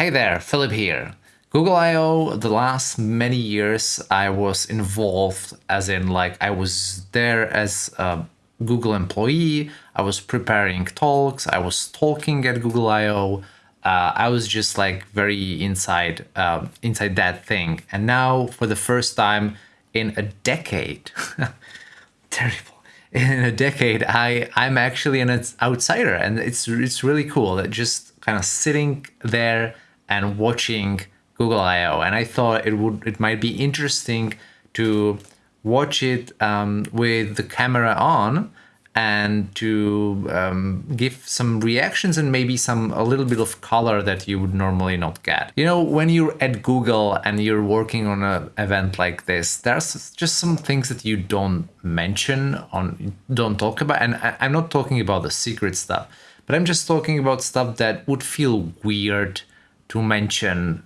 Hey there, Philip here. Google I.O. the last many years I was involved as in like I was there as a Google employee, I was preparing talks, I was talking at Google I.O. Uh, I was just like very inside uh, inside that thing. And now for the first time in a decade, terrible, in a decade, I, I'm actually an outsider and it's, it's really cool that just kind of sitting there and watching Google I/O, and I thought it would it might be interesting to watch it um, with the camera on and to um, give some reactions and maybe some a little bit of color that you would normally not get. You know, when you're at Google and you're working on an event like this, there's just some things that you don't mention on, don't talk about, and I, I'm not talking about the secret stuff, but I'm just talking about stuff that would feel weird to mention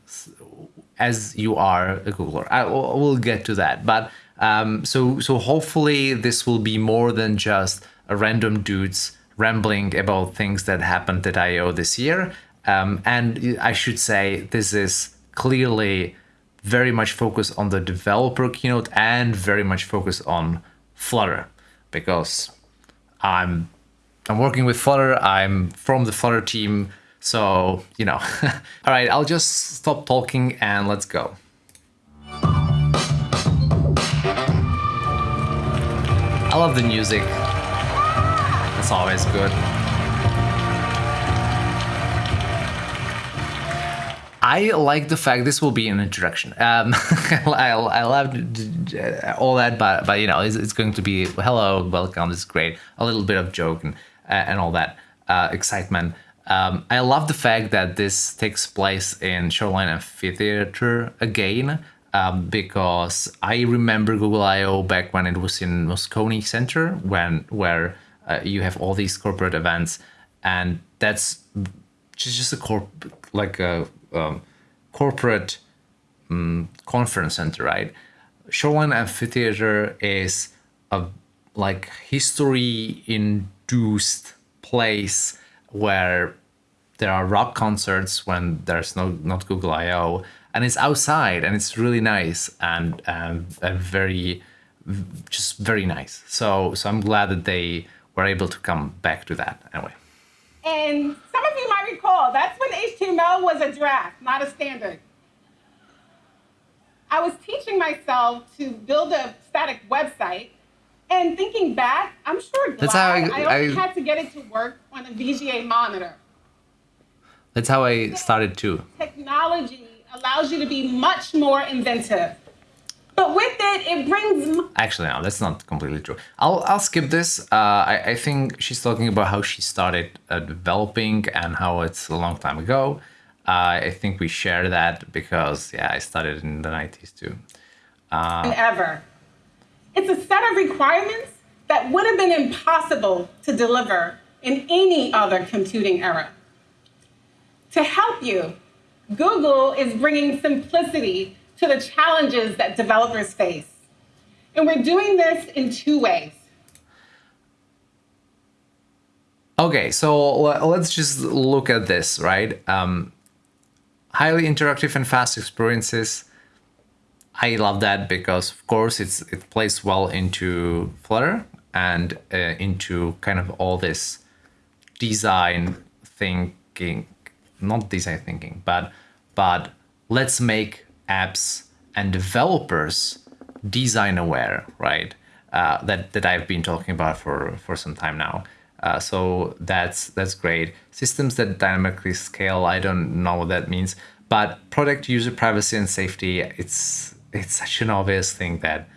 as you are a Googler. I will get to that, but um, so so hopefully this will be more than just a random dudes rambling about things that happened at I/O this year. Um, and I should say this is clearly very much focused on the developer keynote and very much focused on Flutter because I'm I'm working with Flutter. I'm from the Flutter team. So, you know, all right, I'll just stop talking and let's go. I love the music. It's always good. I like the fact this will be an introduction. Um, I, I love all that, but but you know, it's, it's, going to be hello, welcome. This is great. A little bit of joke and and all that uh, excitement. Um, I love the fact that this takes place in Shoreline Amphitheater again, um, because I remember Google I/O back when it was in Moscone Center, when where uh, you have all these corporate events, and that's just just a corp like a um, corporate um, conference center, right? Shoreline Amphitheater is a like history induced place where there are rock concerts when there's no not Google I/O, and it's outside and it's really nice and um, and, and very just very nice. So so I'm glad that they were able to come back to that anyway. And some of you might recall that's when HTML was a draft, not a standard. I was teaching myself to build a static website and thinking back, I'm sure glad That's how I, I only I, had to get it to work on a VGA monitor. That's how I started too. Technology allows you to be much more inventive. But with it, it brings. Actually, no, that's not completely true. I'll I'll skip this. Uh, I I think she's talking about how she started uh, developing and how it's a long time ago. Uh, I think we share that because yeah, I started in the nineties too. Uh, ever. It's a set of requirements that would have been impossible to deliver in any other computing era. To help you, Google is bringing simplicity to the challenges that developers face. And we're doing this in two ways. Okay, so let's just look at this, right? Um, highly interactive and fast experiences I love that because of course it's it plays well into Flutter and uh, into kind of all this design thinking, not design thinking, but but let's make apps and developers design aware, right? Uh, that that I've been talking about for for some time now. Uh, so that's that's great. Systems that dynamically scale, I don't know what that means, but product user privacy and safety. It's it's such an obvious thing that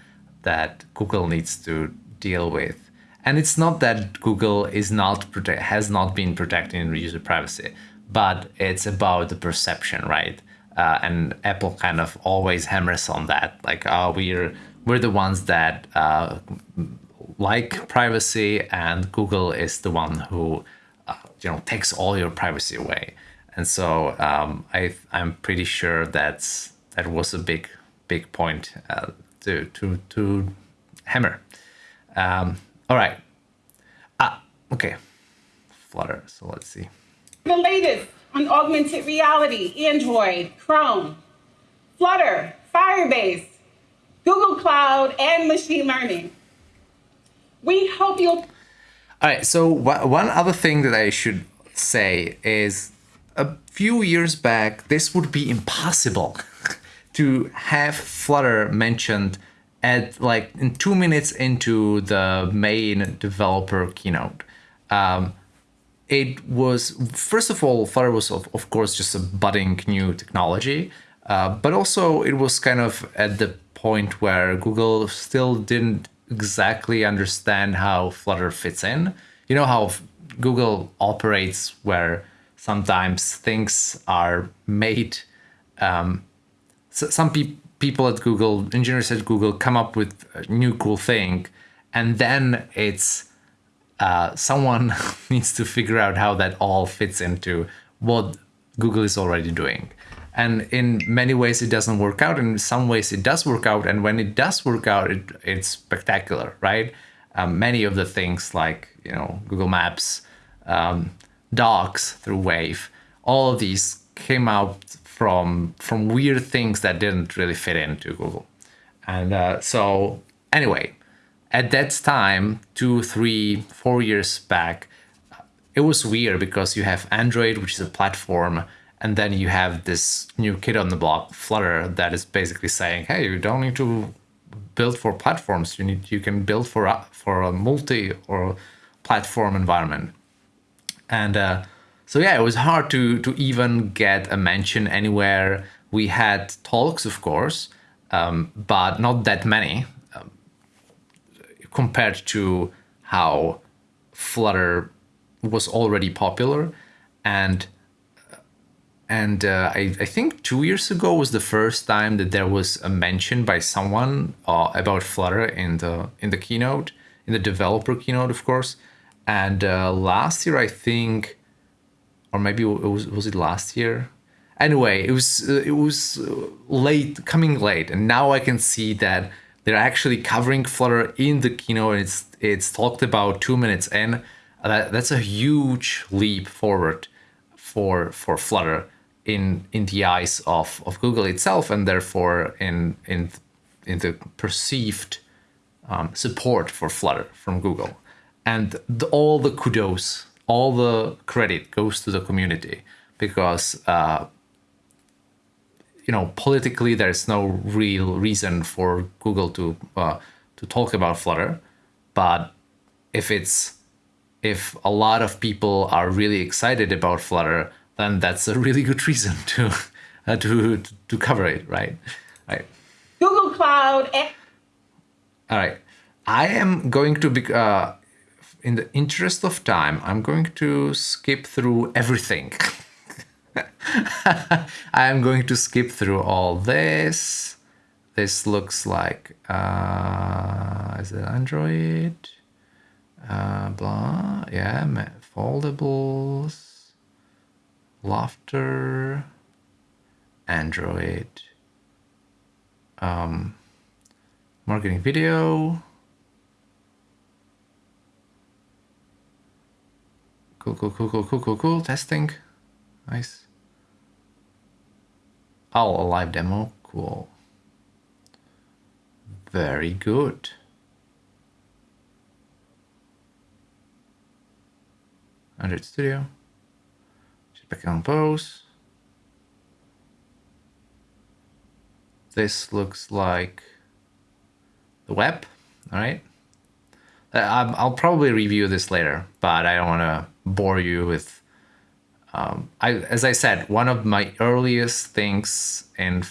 that Google needs to deal with. And it's not that Google is not protect has not been protecting user privacy, but it's about the perception, right? Uh, and Apple kind of always hammers on that, like, oh, we're we're the ones that uh, like privacy, and Google is the one who, uh, you know, takes all your privacy away. And so um, I I'm pretty sure that's that was a big big point uh, to, to, to hammer. Um, all right. Ah, okay. Flutter. So let's see. The latest on augmented reality, Android, Chrome, Flutter, Firebase, Google Cloud, and machine learning. We hope you'll. All right. So one other thing that I should say is a few years back, this would be impossible to have Flutter mentioned at like in two minutes into the main developer keynote. Um, it was first of all, Flutter was of, of course just a budding new technology, uh, but also it was kind of at the point where Google still didn't exactly understand how Flutter fits in. You know how Google operates, where sometimes things are made. Um, so some pe- people at Google, engineers at Google, come up with a new cool thing, and then it's uh, someone needs to figure out how that all fits into what Google is already doing. And in many ways, it doesn't work out. In some ways, it does work out. And when it does work out, it, it's spectacular, right? Um, many of the things like you know Google Maps, um, Docs through Wave, all of these came out from from weird things that didn't really fit into Google. And uh, so anyway, at that time, two, three, four years back, it was weird because you have Android, which is a platform, and then you have this new kid on the block, Flutter, that is basically saying, "Hey, you don't need to build for platforms. You need you can build for a, for a multi or platform environment." And uh, so yeah, it was hard to to even get a mention anywhere. We had talks, of course, um, but not that many compared to how Flutter was already popular. And and uh, I, I, think two years ago was the first time that there was a mention by someone uh, about Flutter in the in the keynote, in the developer keynote, of course. And uh, last year, I think, or maybe it was was it last year? Anyway, it was it was late, coming late, and now I can see that they're actually covering Flutter in the keynote. and It's it's talked about two minutes in. That, that's a huge leap forward for for Flutter in in the eyes of, of Google itself, and therefore in in in the perceived um, support for Flutter from Google. And the, all the kudos, all the credit goes to the community because uh, you know politically there's no real reason for Google to uh, to talk about Flutter, but if it's if a lot of people are really excited about Flutter, then that's a really good reason to uh, to to cover it, right? Right. Google Cloud. And- All right, I am going to be. Uh, in the interest of time, I'm going to skip through everything. I'm going to skip through all this. This looks like, uh, is it Android? Uh, blah, yeah, foldables, laughter, Android, um, marketing video, cool, cool, cool, cool, cool, cool, cool, testing, nice. Oh, a live demo? Cool. Very good. Android Studio. Jetpack Compose. This looks like the web. All right. Uh, I'll probably review this later, but I don't want to bore you with um, I, as I said, one of my earliest things in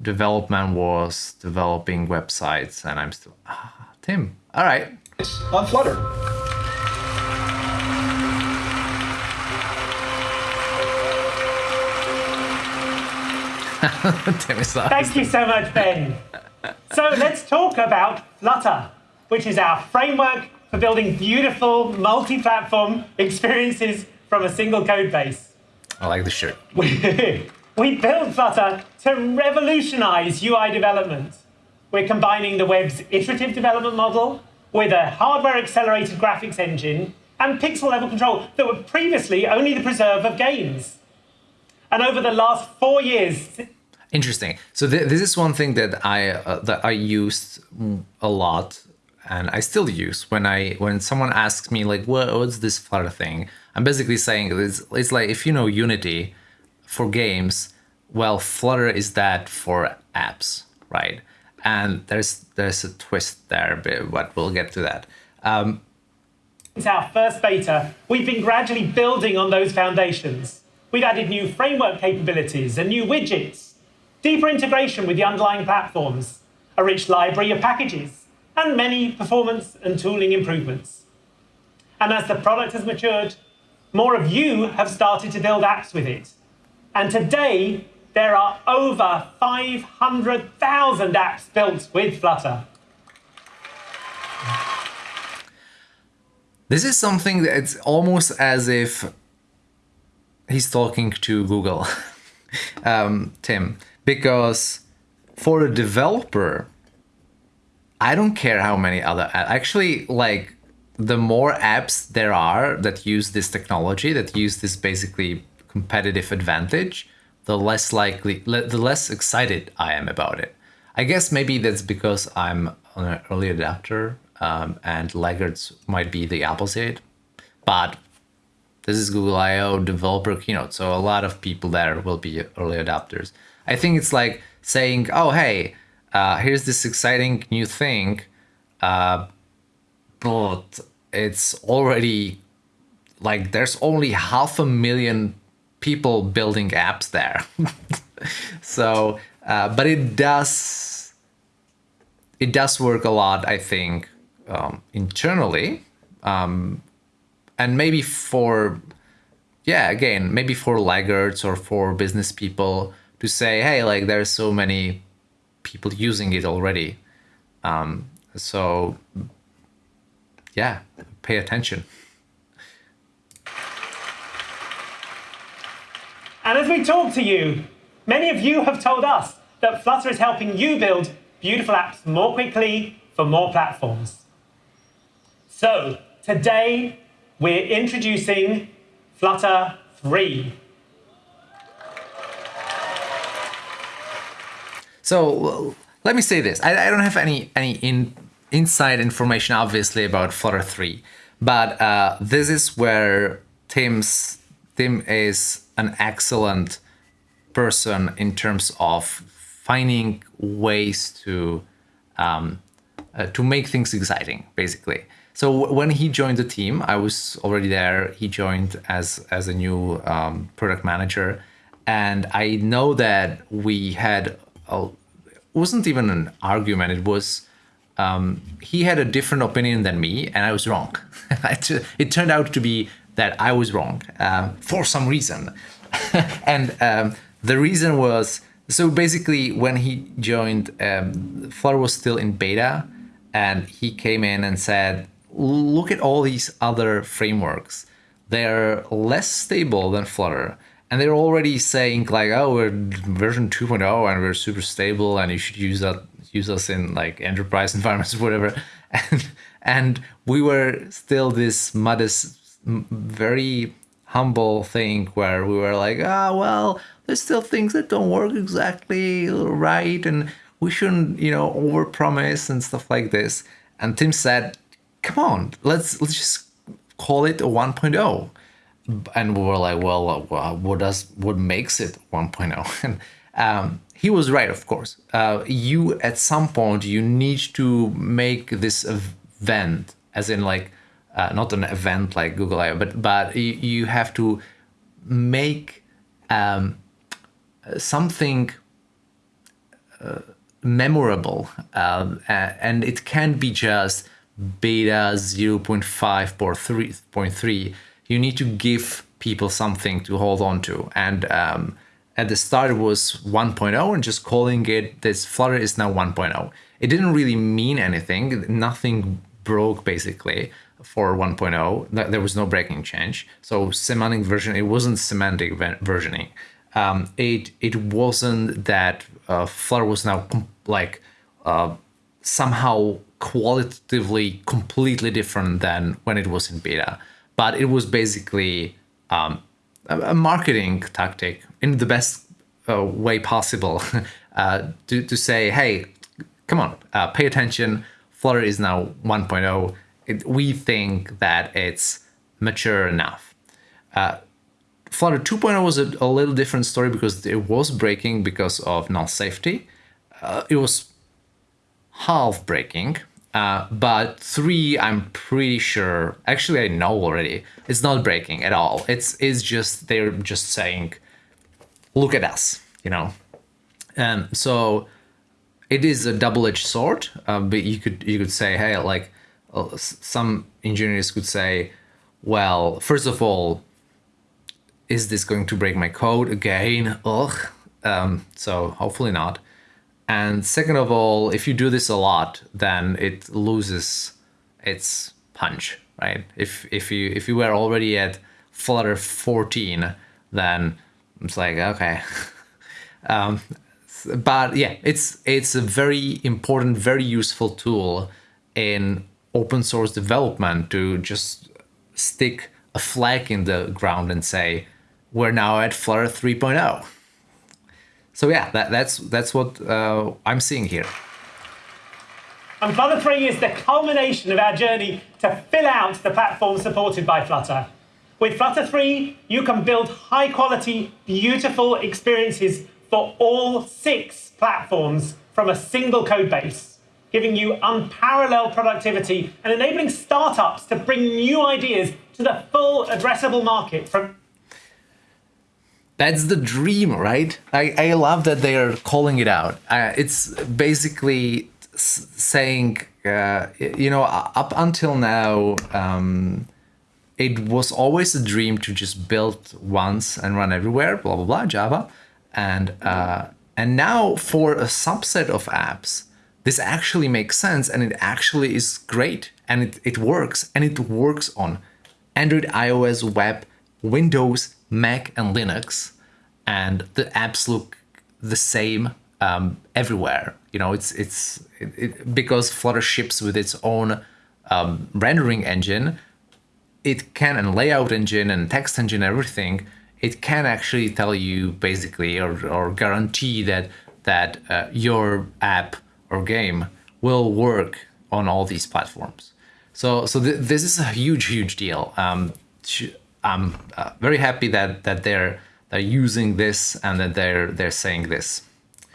development was developing websites, and I'm still ah, Tim. All right. On Flutter. Tim is Thank you so much, Ben. so let's talk about Flutter, which is our framework for building beautiful multi-platform experiences from a single code base. I like the shirt. we built Flutter to revolutionize UI development. We're combining the web's iterative development model with a hardware-accelerated graphics engine and pixel level control that were previously only the preserve of games. And over the last four years, Interesting. So th- this is one thing that I uh, that I used a lot, and I still use when I when someone asks me like, what, "What's this Flutter thing?" I'm basically saying it's, it's like if you know Unity for games, well, Flutter is that for apps, right? And there's there's a twist there, but we'll get to that. Um, since our first beta, we've been gradually building on those foundations. We've added new framework capabilities and new widgets deeper integration with the underlying platforms, a rich library of packages, and many performance and tooling improvements. And as the product has matured, more of you have started to build apps with it. And today, there are over 500,000 apps built with Flutter. This is something that's almost as if he's talking to Google. um, Tim, because for a developer i don't care how many other actually like the more apps there are that use this technology that use this basically competitive advantage the less likely the less excited i am about it. I guess maybe that's because i'm an early adapter um, and laggards might be the opposite but this is google io developer keynote so a lot of people there will be early adapters. I think it's like saying, oh, hey, uh, here's this exciting new thing, uh, but it's already like there's only half a million people building apps there. so, uh, but it does, it does work a lot, I think, um, internally. Um, and maybe for, yeah, again, maybe for laggards or for business people to say, hey, like there's so many people using it already. Um, so yeah, pay attention. And as we talk to you, many of you have told us that Flutter is helping you build beautiful apps more quickly for more platforms. So today we're introducing Flutter 3. So let me say this: I, I don't have any any in, inside information, obviously, about Flutter three, but uh, this is where Tim's Tim is an excellent person in terms of finding ways to um, uh, to make things exciting, basically. So when he joined the team, I was already there. He joined as as a new um, product manager, and I know that we had a, wasn't even an argument. It was um, he had a different opinion than me, and I was wrong. it turned out to be that I was wrong uh, for some reason, and um, the reason was so basically when he joined, um, Flutter was still in beta, and he came in and said, "Look at all these other frameworks. They're less stable than Flutter." And they're already saying like oh we're version 2.0 and we're super stable and you should use that use us in like enterprise environments or whatever. And and we were still this modest very humble thing where we were like ah oh, well there's still things that don't work exactly right and we shouldn't you know overpromise and stuff like this. And tim said come on let's let's just call it a 1.0 and we were like, well, uh, what does what makes it 1.0? And um, he was right, of course. Uh, you at some point you need to make this event, as in like uh, not an event like Google I/O, but but you, have to make um, something uh, memorable, um, and it can be just beta 0.5 or 3.3 you need to give people something to hold on to. And um, at the start it was 1.0 and just calling it this Flutter is now 1.0. It didn't really mean anything. Nothing broke basically for 1.0. There was no breaking change. So semantic version, it wasn't semantic versioning. Um, it it wasn't that uh, Flutter was now like uh, somehow qualitatively completely different than when it was in beta but it was basically um, a, marketing tactic in the best uh, way possible uh, to, to say, hey, come on, uh, pay attention. Flutter is now 1.0. It, we think that it's mature enough. Uh, Flutter 2.0 was a, a, little different story because it was breaking because of null safety. Uh, it was half breaking, uh, but 3, I'm pretty sure, actually I know already, it's not breaking at all. It's, it's just, they're just saying, look at us, you know. And so it is a double-edged sword, uh, but you could you could say, hey, like uh, some engineers could say, well, first of all, is this going to break my code again? Ugh. Um, so hopefully not. And second of all, if you do this a lot, then it loses its punch, right? If if you if you were already at Flutter 14, then it's like okay. um, but yeah, it's it's a very important, very useful tool in open source development to just stick a flag in the ground and say we're now at Flutter 3.0. So yeah, that, that's that's what uh, I'm seeing here. And Flutter 3 is the culmination of our journey to fill out the platform supported by Flutter. With Flutter 3, you can build high quality, beautiful experiences for all six platforms from a single code base, giving you unparalleled productivity and enabling startups to bring new ideas to the full addressable market from that's the dream, right? I, I love that they are calling it out. Uh, it's basically saying, uh, you know, up until now, um, it was always a dream to just build once and run everywhere, blah, blah, blah, Java. And, uh, and now for a subset of apps, this actually makes sense and it actually is great and it, it works and it works on Android, iOS, web, Windows, Mac and Linux, and the apps look the same um, everywhere. You know, it's it's it, it, because Flutter ships with its own um, rendering engine. It can and layout engine and text engine, everything. It can actually tell you basically or, or guarantee that that uh, your app or game will work on all these platforms. So so th this is a huge huge deal. Um, I'm uh, very happy that that they're they're using this and that they're they're saying this.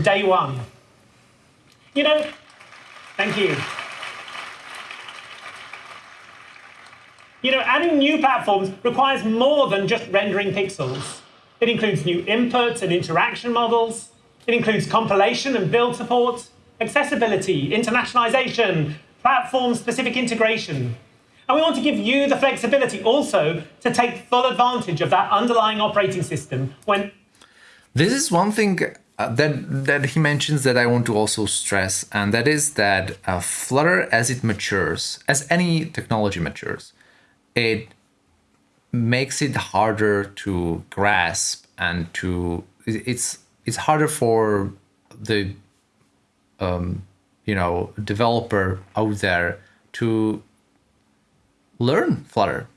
Day one. You know, thank you. You know, adding new platforms requires more than just rendering pixels. It includes new inputs and interaction models. It includes compilation and build support, accessibility, internationalization, platform-specific integration, and we want to give you the flexibility also to take full advantage of that underlying operating system when. This is one thing uh, that that he mentions that I want to also stress, and that is that uh, Flutter, as it matures, as any technology matures, it makes it harder to grasp and to it's it's harder for the um, you know developer out there to learn Flutter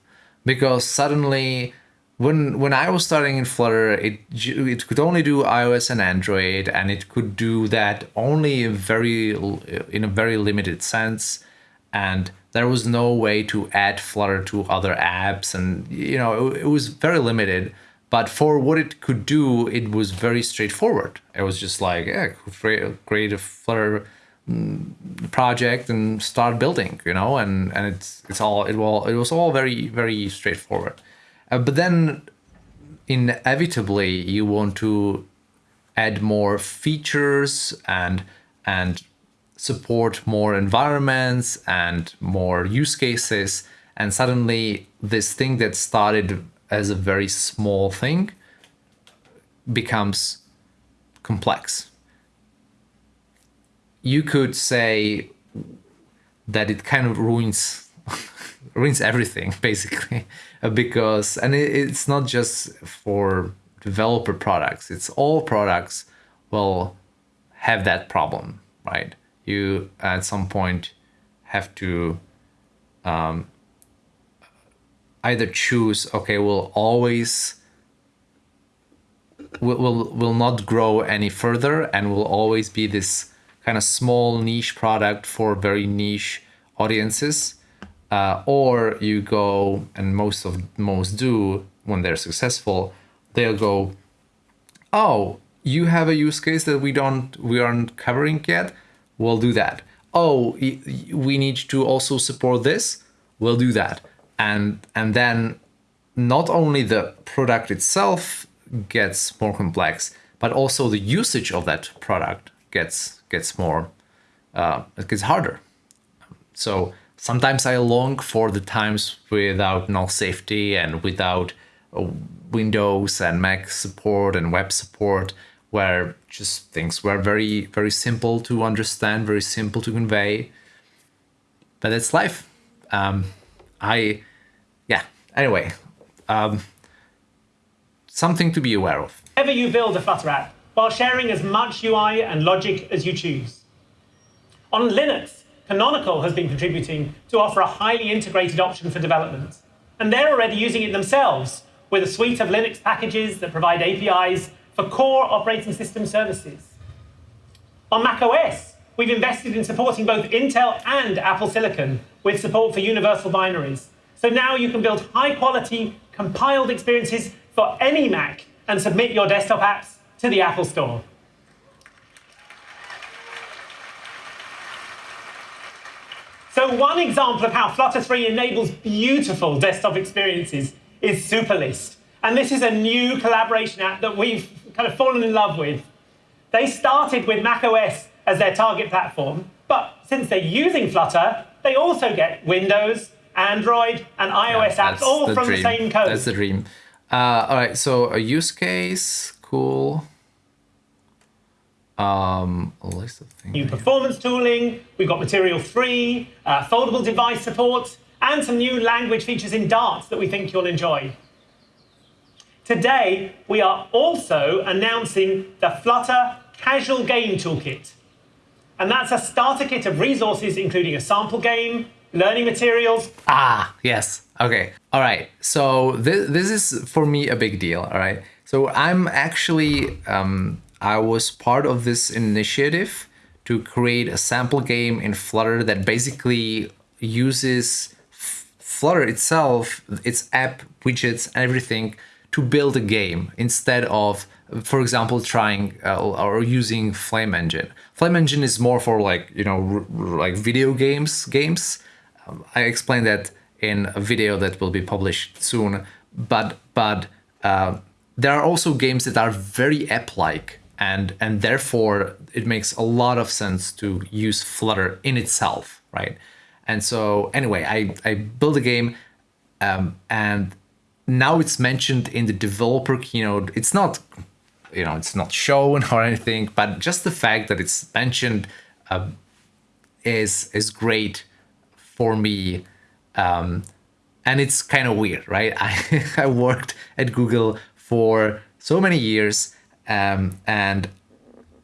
because suddenly when when I was starting in Flutter, it it could only do iOS and Android, and it could do that only in very in a very limited sense, and there was no way to add Flutter to other apps, and you know it, it was very limited. But for what it could do, it was very straightforward. It was just like, yeah, create a Flutter project and start building you know and and it's it's all it will it was all very very straightforward. Uh, but then inevitably you want to add more features and and support more environments and more use cases. And suddenly this thing that started as a very small thing becomes complex you could say that it kind of ruins ruins everything basically. Because and it, it's not just for developer products. It's all products will have that problem right? You at some point have to um, either choose okay we'll always will, will will not grow any further and will always be this kind of small niche product for very niche audiences uh, or you go and most of most do when they're successful they'll go oh you have a use case that we don't we aren't covering yet? We'll do that. Oh we need to also support this? We'll do that. And and then not only the product itself gets more complex but also the usage of that product gets gets more uh, it gets harder. So sometimes i long for the times without null safety and without uh, windows and mac support and web support where just things were very very simple to understand very simple to convey. But it's life. Um, i yeah anyway um, something to be aware of. Ever you build a Flutter app while sharing as much ui and logic as you choose on linux canonical has been contributing to offer a highly integrated option for development and they're already using it themselves with a suite of linux packages that provide apis for core operating system services. On macOS, we've invested in supporting both Intel and Apple Silicon with support for universal binaries. So now you can build high quality compiled experiences for any Mac and submit your desktop apps to the Apple Store. So one example of how Flutter 3 enables beautiful desktop experiences is Superlist. And this is a new collaboration app that we've kind of fallen in love with. They started with macOS as their target platform, but since they're using Flutter, they also get Windows, Android, and iOS yeah, apps all the from dream. the same code. That's the dream. Uh, all right, so a use case, cool. Um, a list of things. New performance tooling, we've got Material 3, uh, foldable device support, and some new language features in Dart that we think you'll enjoy. Today, we are also announcing the Flutter Casual Game Toolkit. And that's a starter kit of resources, including a sample game, learning materials. Ah, yes. Okay. All right. So this, this is for me a big deal. All right. So I'm actually, um, I was part of this initiative to create a sample game in Flutter that basically uses Flutter itself, its app, widgets, everything to build a game instead of, for example, trying uh, or using Flame Engine. Flame Engine is more for like, you know, like video games, games. Um, I explained that in a video that will be published soon, but, but uh, there are also games that are very app-like and, and therefore it makes a lot of sense to use Flutter in itself, right? And so anyway, I, I built a game um, and now it's mentioned in the developer keynote. It's not, you know, it's not shown or anything, but just the fact that it's mentioned uh, is is great for me. Um, and it's kind of weird, right? I, I worked at Google for so many years, um, and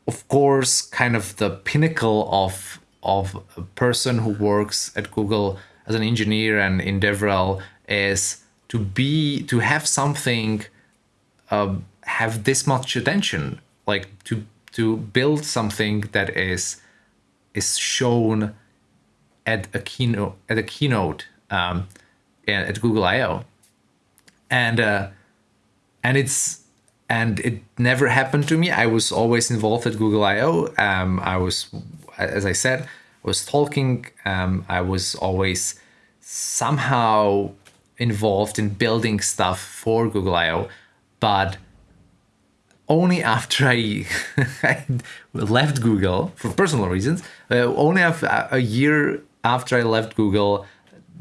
of course, kind of the pinnacle of of a person who works at Google as an engineer and in DevRel is to be to have something uh, have this much attention like to to build something that is is shown at a keynote at a keynote um, at Google I/O, and uh, and it's and it never happened to me. I was always involved at Google I/O. Um, I was, as I said, I was talking. Um, I was always somehow involved in building stuff for Google I/O, but only after I, I left Google for personal reasons. Uh, only a year after I left Google,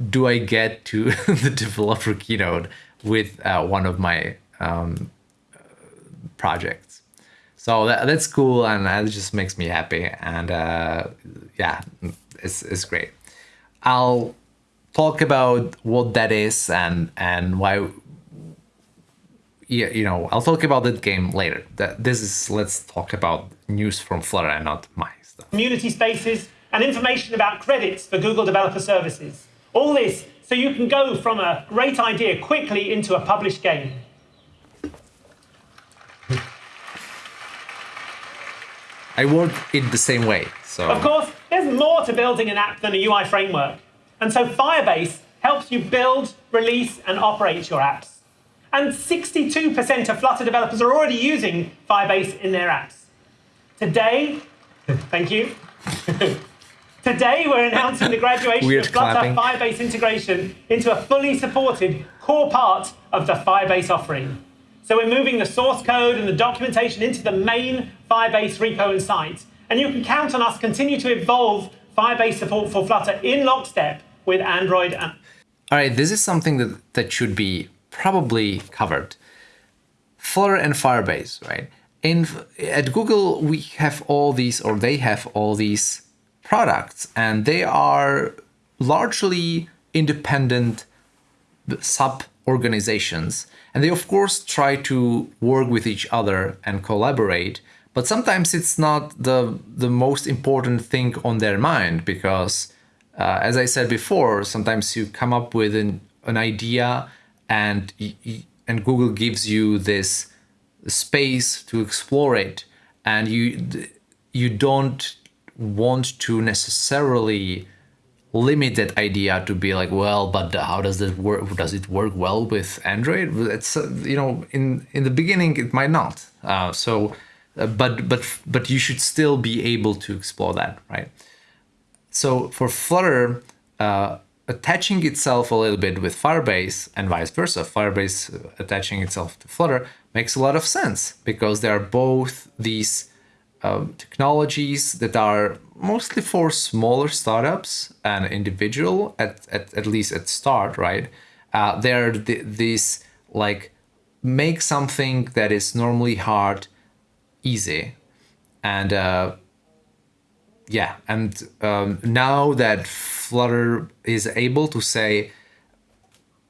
do I get to the developer keynote with uh, one of my um, projects. So that, that's cool, and that just makes me happy. And uh, yeah, it's it's great. I'll talk about what that is and and why yeah, you know, I'll talk about that game later. That this is let's talk about news from Flutter and not my stuff. Community spaces and information about credits for Google Developer Services. All this so you can go from a great idea quickly into a published game. I work it the same way. So Of course, there's more to building an app than a UI framework. And so Firebase helps you build, release, and operate your apps. And 62% of Flutter developers are already using Firebase in their apps. Today, thank you. Today, we're announcing the graduation Weird of Flutter clapping. Firebase integration into a fully supported core part of the Firebase offering. So we're moving the source code and the documentation into the main Firebase repo and site. And you can count on us to continue to evolve Firebase support for Flutter in lockstep with Android and All right, this is something that, that should be probably covered. Flutter and Firebase, right? In at Google, we have all these, or they have all these products, and they are largely independent sub organizations, and they of course try to work with each other and collaborate. But sometimes it's not the the most important thing on their mind because uh, as I said before, sometimes you come up with an, an idea and and Google gives you this space to explore it, and you you don't want to necessarily limit that idea to be like, well, but how does it work? Does it work well with Android? It's uh, you know in in the beginning it might not. Uh, so, uh, but but but you should still be able to explore that, right? So for Flutter, uh, attaching itself a little bit with Firebase and vice versa, Firebase uh, attaching itself to Flutter makes a lot of sense because they are both these um, technologies that are mostly for smaller startups and individual at, at, at least at start, right? Uh, they're th- these like make something that is normally hard easy and uh, yeah and um, now that flutter is able to say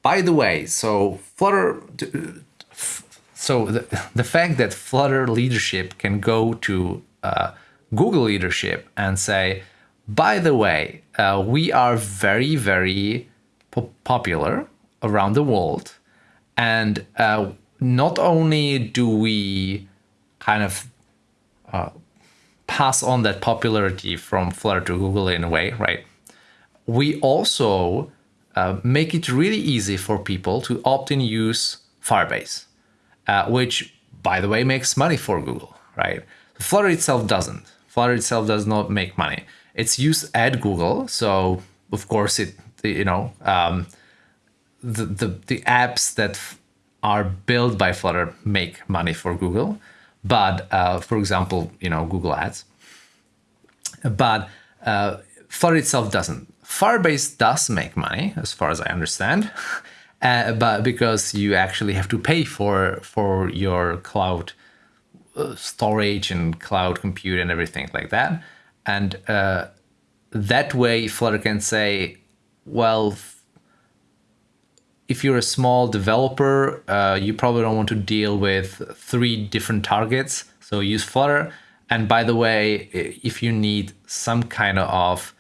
by the way so flutter so the, the fact that flutter leadership can go to uh, google leadership and say by the way uh, we are very very po- popular around the world and uh, not only do we kind of pass on that popularity from Flutter to Google in a way, right? We also uh, make it really easy for people to opt in use Firebase, uh, which, by the way, makes money for Google, right? Flutter itself doesn't. Flutter itself does not make money. It's used at Google, so of course it, you know, um, the, the the apps that are built by Flutter make money for Google, but uh, for example, you know, Google Ads. But uh, Flutter itself doesn't. Firebase does make money, as far as I understand, uh, but because you actually have to pay for for your cloud storage and cloud compute and everything like that, and uh, that way Flutter can say, well, if you're a small developer, uh, you probably don't want to deal with three different targets. So use Flutter. And by the way, if you need some kind of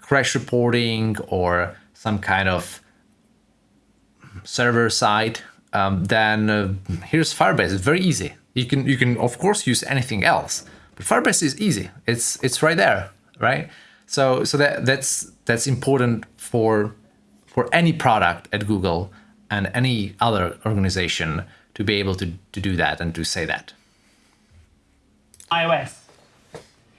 crash reporting or some kind of server side, um, then uh, here's Firebase. It's very easy. You can you can of course use anything else, but Firebase is easy. It's it's right there, right? So so that that's that's important for for any product at Google and any other organization to be able to, to do that and to say that. iOS.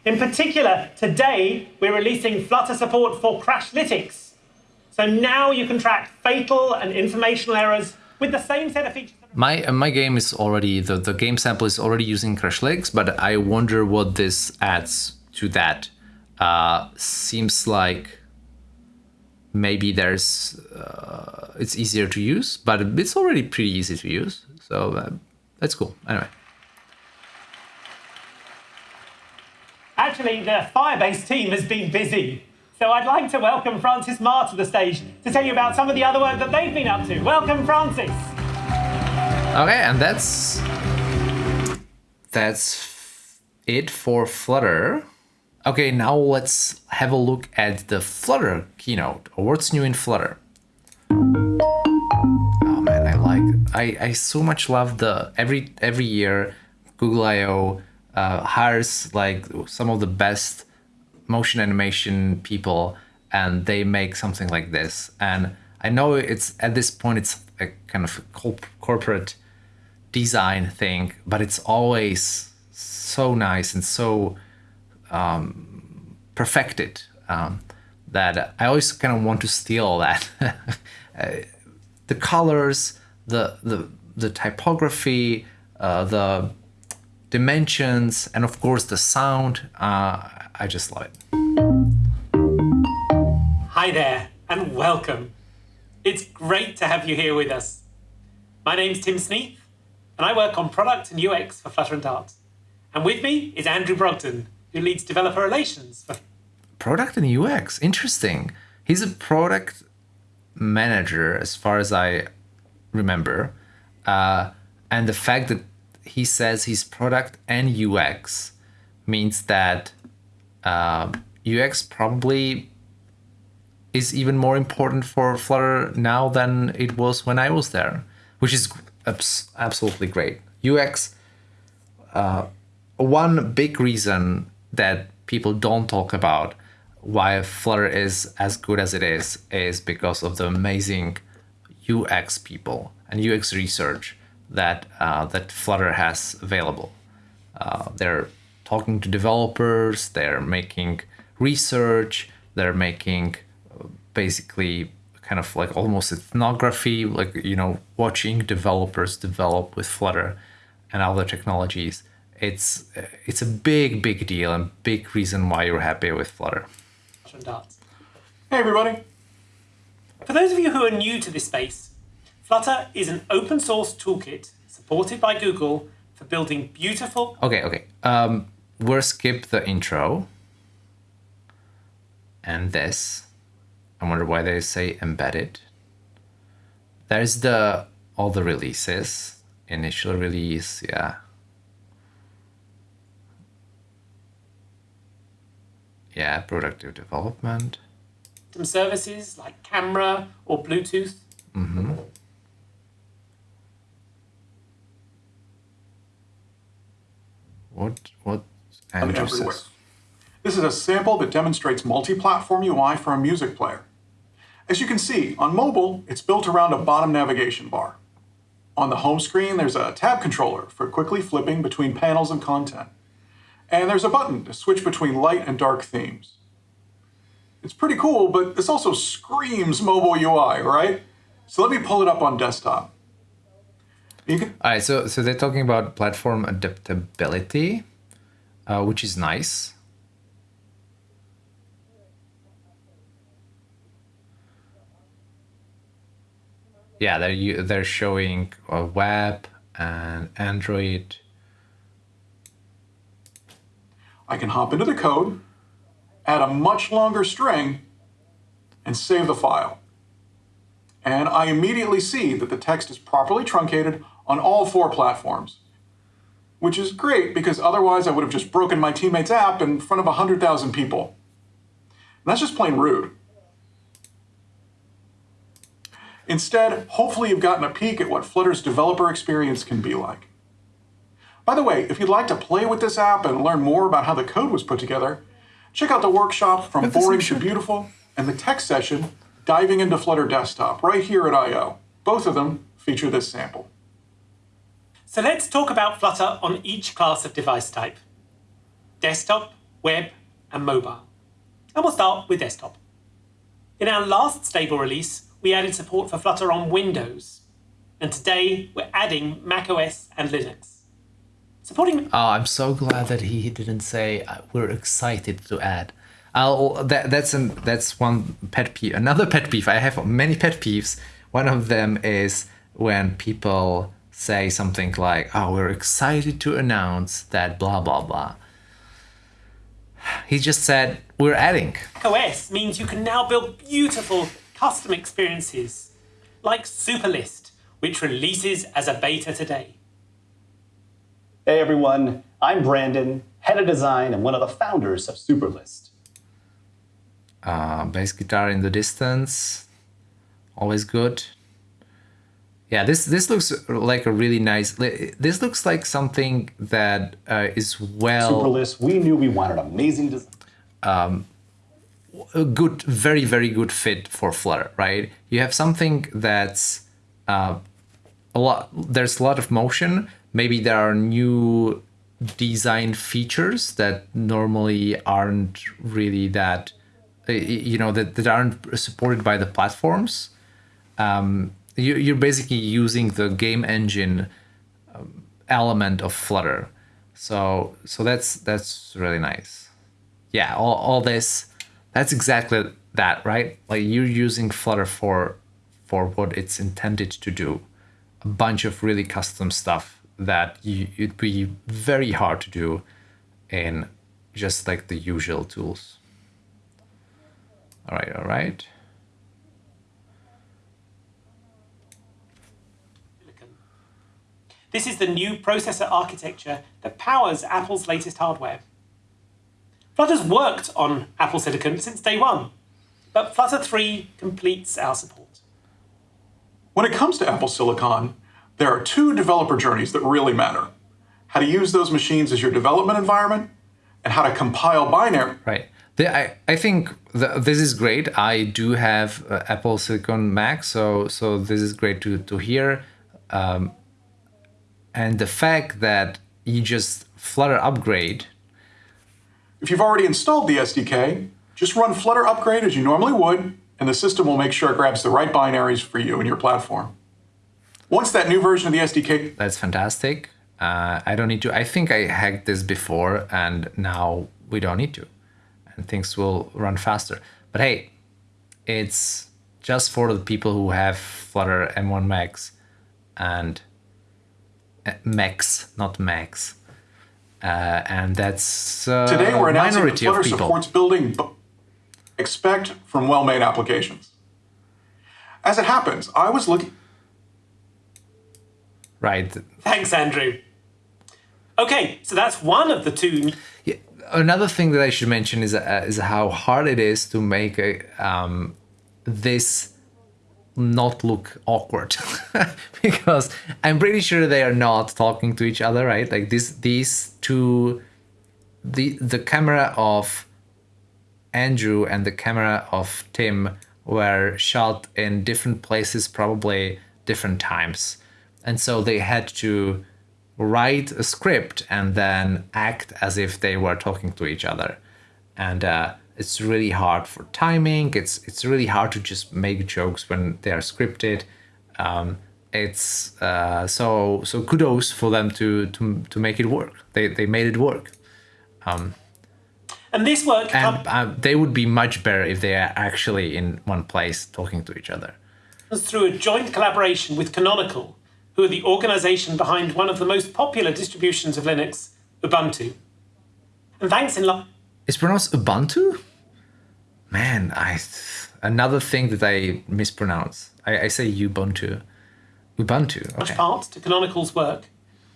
In particular, today we're releasing Flutter support for Crashlytics. So now you can track fatal and informational errors with the same set of features. My uh, my game is already the, the game sample is already using Crashlytics, but I wonder what this adds to that. Uh, seems like maybe there's uh, it's easier to use, but it's already pretty easy to use. So uh, that's cool. Anyway. Actually, the Firebase team has been busy. So I'd like to welcome Francis Ma to the stage to tell you about some of the other work that they've been up to. Welcome, Francis. Okay, and that's that's it for Flutter. Okay, now let's have a look at the Flutter keynote or what's new in Flutter. Oh man, I like I, I so much love the every every year Google I/O uh, hires like some of the best motion animation people and they make something like this and i know it's at this point it's a kind of corp- corporate design thing but it's always so nice and so um, perfected um, that i always kind of want to steal that uh, the colors the the the typography uh, the dimensions and of course the sound uh, i just love it Hi there, and welcome. It's great to have you here with us. My name's Tim Sneath, and I work on product and UX for Flutter and Dart. And with me is Andrew Brogdon, who leads developer relations product and ux interesting. He's a product manager as far as i remember. Uh, and the fact that he says he's product and ux means that uh, ux probably is even more important for Flutter now than it was when I was there, which is absolutely great. UX, uh, one big reason that people don't talk about why Flutter is as good as it is is because of the amazing UX people and UX research that uh, that Flutter has available. Uh, they're talking to developers, they're making research, they're making basically kind of like almost ethnography, like you know, watching developers develop with Flutter and other technologies. It's it's a big big deal and big reason why you're happy with Flutter. Flutter and Dart. Hey, everybody. For those of you who are new to this space, Flutter is an open source toolkit supported by Google for building beautiful Okay, okay. Um, we'll skip the intro and this. I wonder why they say embedded. There's the all the releases. Initial release, yeah. Yeah, productive development. some services like camera or Bluetooth. Mm-hmm. What what And Andrew says? This is a sample that demonstrates multi-platform UI for a music player. As you can see, on mobile, it's built around a bottom navigation bar. On the home screen, there's a tab controller for quickly flipping between panels and content. And there's a button to switch between light and dark themes. It's pretty cool, but this also screams mobile UI, right? So let me pull it up on desktop. Can, All right, so so they're talking about platform adaptability, uh, which is nice. Yeah, they're they're showing a web and Android. I can hop into the code, add a much longer string, and save the file. And I immediately see that the text is properly truncated on all four platforms, which is great because otherwise I would have just broken my teammate's app in front of 100,000 people. And that's just plain rude. Instead, hopefully you've gotten a peek at what Flutter's developer experience can be like. By the way, if you'd like to play with this app and learn more about how the code was put together, check out the workshop From But Boring to. Beautiful and the tech session Diving into Flutter Desktop right here at I.O. Both of them feature this sample. So let's talk about Flutter on each class of device type desktop, web, and mobile. And we'll start with desktop. In our last stable release, we added support for Flutter on Windows. And today, we're adding macOS and Linux. Supporting Oh, I'm so glad that he didn't say uh, we're excited to add. I'll that that's an that's one pet peeve. Another pet peeve. I have many pet peeves. One of them is when people say something like, "Oh, we're excited to announce that blah blah blah." He just said we're adding. macOS means you can now build beautiful custom experiences, like Superlist, which releases as a beta today. Hey everyone, I'm Brandon, head of design and one of the founders of Superlist. Uh, bass guitar in the distance, always good. Yeah, this this looks like a really nice. This looks like something that uh, is well Superlist, we knew we wanted amazing design. A good, very very good fit for Flutter, right? You have something that's uh, a lot. There's a lot of motion. Maybe there are new design features that normally aren't really that, you know, that, that aren't supported by the platforms. Um, you, you're basically using the game engine um, element of Flutter, so so that's that's really nice. Yeah, all, all this, that's exactly that, right? Like you're using Flutter for for what it's intended to do, a bunch of really custom stuff that you, it'd be very hard to do in just like the usual tools. All right, all right. This is the new processor architecture that powers Apple's latest hardware. Flutter's worked on Apple Silicon since day one, but Flutter 3 completes our support. When it comes to Apple Silicon, there are two developer journeys that really matter. How to use those machines as your development environment, and how to compile binary. Right. The, I, I think the, this is great. I do have uh, Apple Silicon Mac, so so this is great to to hear. Um, and the fact that you just Flutter upgrade, If you've already installed the SDK, just run Flutter upgrade as you normally would, and the system will make sure it grabs the right binaries for you and your platform. Once that new version of the SDK that's fantastic. Uh, I don't need to. I think I hacked this before, and now we don't need to, and things will run faster. But hey, it's just for the people who have Flutter M1 Max and uh, Max, not Max. Uh, and that's uh, Today we're announcing that minority of Flutter people. supports building b- expect from well-made applications. As it happens, I was looking Right. Thanks, Andrew. Okay, so that's one of the two. Yeah, another thing that I should mention is uh, is how hard it is to make a, um, this not look awkward because I'm pretty sure they are not talking to each other, right? Like this, these two, the the camera of Andrew and the camera of Tim were shot in different places, probably different times. And so they had to write a script and then act as if they were talking to each other. And uh, it's really hard for timing. It's it's really hard to just make jokes when they are scripted. Um, it's uh, so so kudos for them to to to make it work. They they made it work. And this work And uh, they would be much better if they are actually in one place talking to each other. through a joint collaboration with Canonical, who are the organization behind one of the most popular distributions of Linux, Ubuntu. And thanks in large It's pronounced Ubuntu? Man, I another thing that I mispronounce. I, I say Ubuntu. Ubuntu. Okay. part to Canonical's work,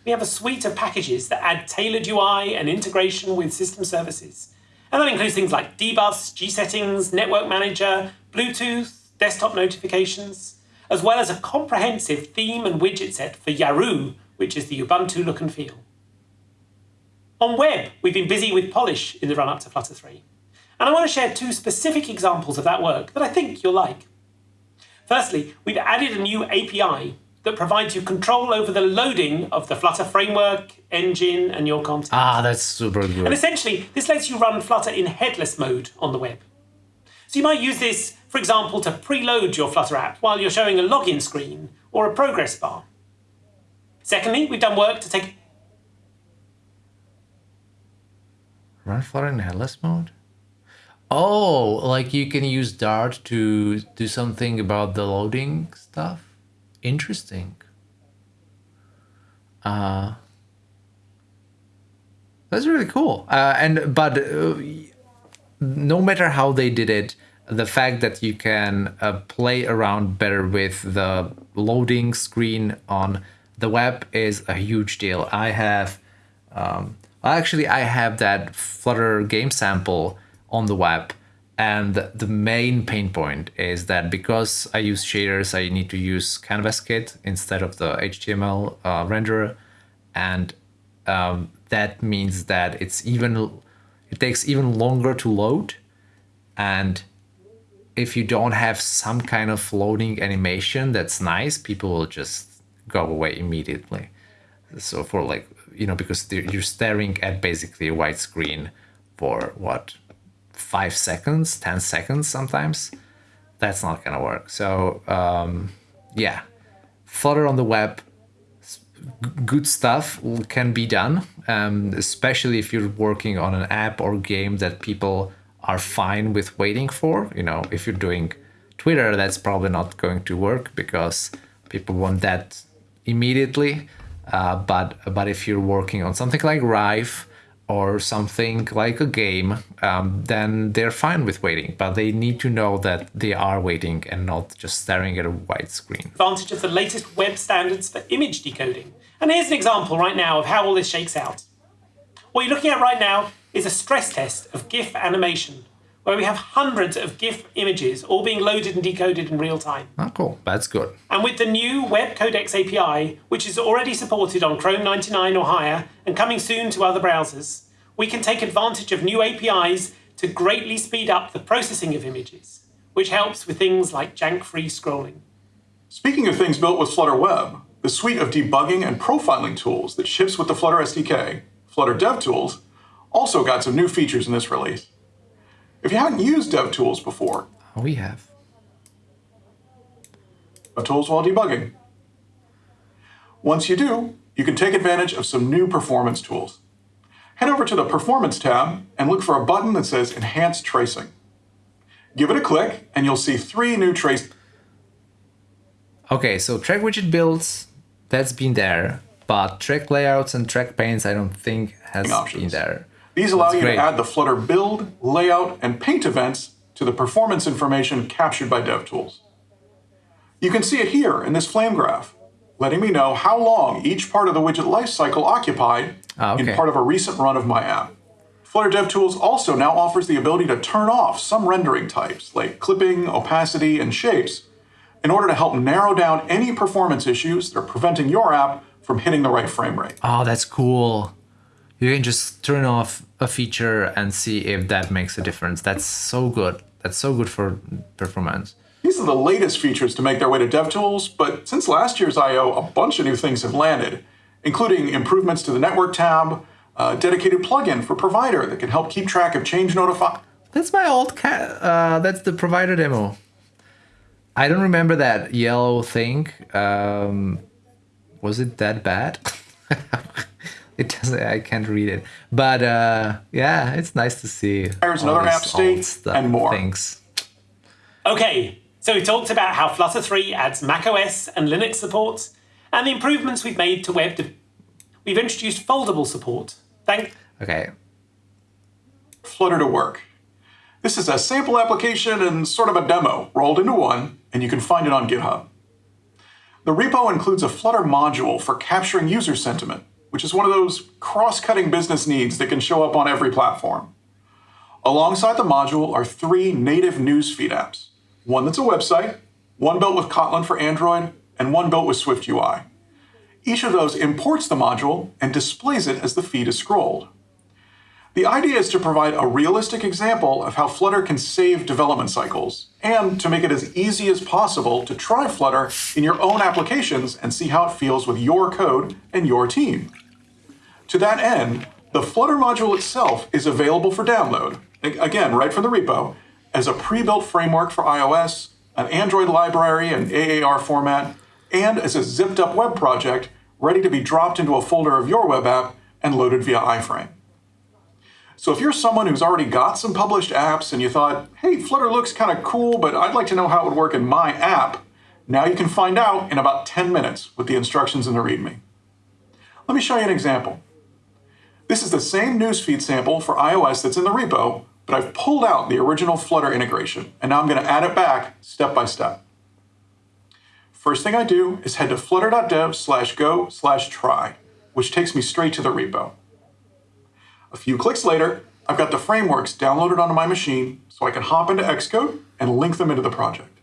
we have a suite of packages that add tailored UI and integration with system services. And that includes things like dbus, gsettings, network manager, Bluetooth, desktop notifications, as well as a comprehensive theme and widget set for Yaru, which is the Ubuntu look and feel. On web, we've been busy with Polish in the run up to Flutter 3. And I want to share two specific examples of that work that I think you'll like. Firstly, we've added a new API that provides you control over the loading of the Flutter framework, engine, and your content. Ah, that's super good. And essentially, this lets you run Flutter in headless mode on the web. So you might use this, for example, to preload your Flutter app while you're showing a login screen or a progress bar. Secondly, we've done work to take Run Flutter in headless mode? Oh, like you can use Dart to do something about the loading stuff? Interesting. Uh, that's really cool. Uh, and but uh, no matter how they did it, the fact that you can uh, play around better with the loading screen on the web is a huge deal. I have, um, actually, I have that Flutter game sample on the web, And the main pain point is that because I use shaders, I need to use Canvas Kit instead of the HTML uh, renderer. And um, that means that it's even, it takes even longer to load. And if you don't have some kind of loading animation that's nice, people will just go away immediately. So for like, you know, because you're staring at basically a white screen for what, five seconds, 10 seconds sometimes, that's not gonna work. So um, yeah, Flutter on the web, good stuff can be done, um, especially if you're working on an app or game that people are fine with waiting for. You know, if you're doing Twitter, that's probably not going to work because people want that immediately. Uh, but but if you're working on something like Rive or something like a game, um, then they're fine with waiting. But they need to know that they are waiting and not just staring at a white screen. Advantage of the latest web standards for image decoding. And here's an example right now of how all this shakes out. What you're looking at right now is a stress test of GIF animation, where we have hundreds of GIF images all being loaded and decoded in real time. Oh, cool. That's good. And with the new WebCodecs API, which is already supported on Chrome 99 or higher and coming soon to other browsers, we can take advantage of new APIs to greatly speed up the processing of images, which helps with things like jank-free scrolling. Speaking of things built with Flutter Web, the suite of debugging and profiling tools that ships with the Flutter SDK, Flutter DevTools, also got some new features in this release. If you haven't used DevTools before, we have. DevTools while debugging. Once you do, you can take advantage of some new performance tools. Head over to the Performance tab and look for a button that says Enhanced Tracing. Give it a click and you'll see three new trace. Okay, so track widget builds, that's been there, but track layouts and track paints I don't think has options. been there. These allow That's you great. to add the Flutter build, layout, and paint events to the performance information captured by DevTools. You can see it here in this flame graph, letting me know how long each part of the widget lifecycle occupied oh, okay. in part of a recent run of my app. Flutter DevTools also now offers the ability to turn off some rendering types, like clipping, opacity, and shapes, in order to help narrow down any performance issues that are preventing your app from hitting the right frame rate. Oh, that's cool you can just turn off a feature and see if that makes a difference. That's so good. That's so good for performance. These are the latest features to make their way to DevTools, but since last year's I.O., a bunch of new things have landed, including improvements to the network tab, a dedicated plugin for provider that can help keep track of change notify. That's my old cat. Uh, that's the provider demo. I don't remember that yellow thing. Um, was it that bad? it doesn't i can't read it. But uh yeah it's nice to see there's another app state and more. things. Okay so we talked about how flutter 3 adds macOS and linux support and the improvements we've made to web we've introduced foldable support. Thank okay. Flutter to work. This is a sample application and sort of a demo rolled into one and you can find it on github. The repo includes a Flutter module for capturing user sentiment which is one of those cross-cutting business needs that can show up on every platform. Alongside the module are three native newsfeed apps. One that's a website, one built with Kotlin for Android, and one built with Swift UI. Each of those imports the module and displays it as the feed is scrolled. The idea is to provide a realistic example of how Flutter can save development cycles, and to make it as easy as possible to try Flutter in your own applications and see how it feels with your code and your team. To that end, the Flutter module itself is available for download, again, right from the repo, as a pre-built framework for iOS, an Android library and AAR format, and as a zipped up web project ready to be dropped into a folder of your web app and loaded via iframe. So if you're someone who's already got some published apps and you thought, hey, Flutter looks kind of cool, but I'd like to know how it would work in my app, now you can find out in about 10 minutes with the instructions in the README. Let me show you an example. This is the same newsfeed sample for iOS that's in the repo, but I've pulled out the original Flutter integration, and now I'm going to add it back step by step. First thing I do is head to flutter.dev slash go slash try, which takes me straight to the repo. A few clicks later, I've got the frameworks downloaded onto my machine so I can hop into Xcode and link them into the project.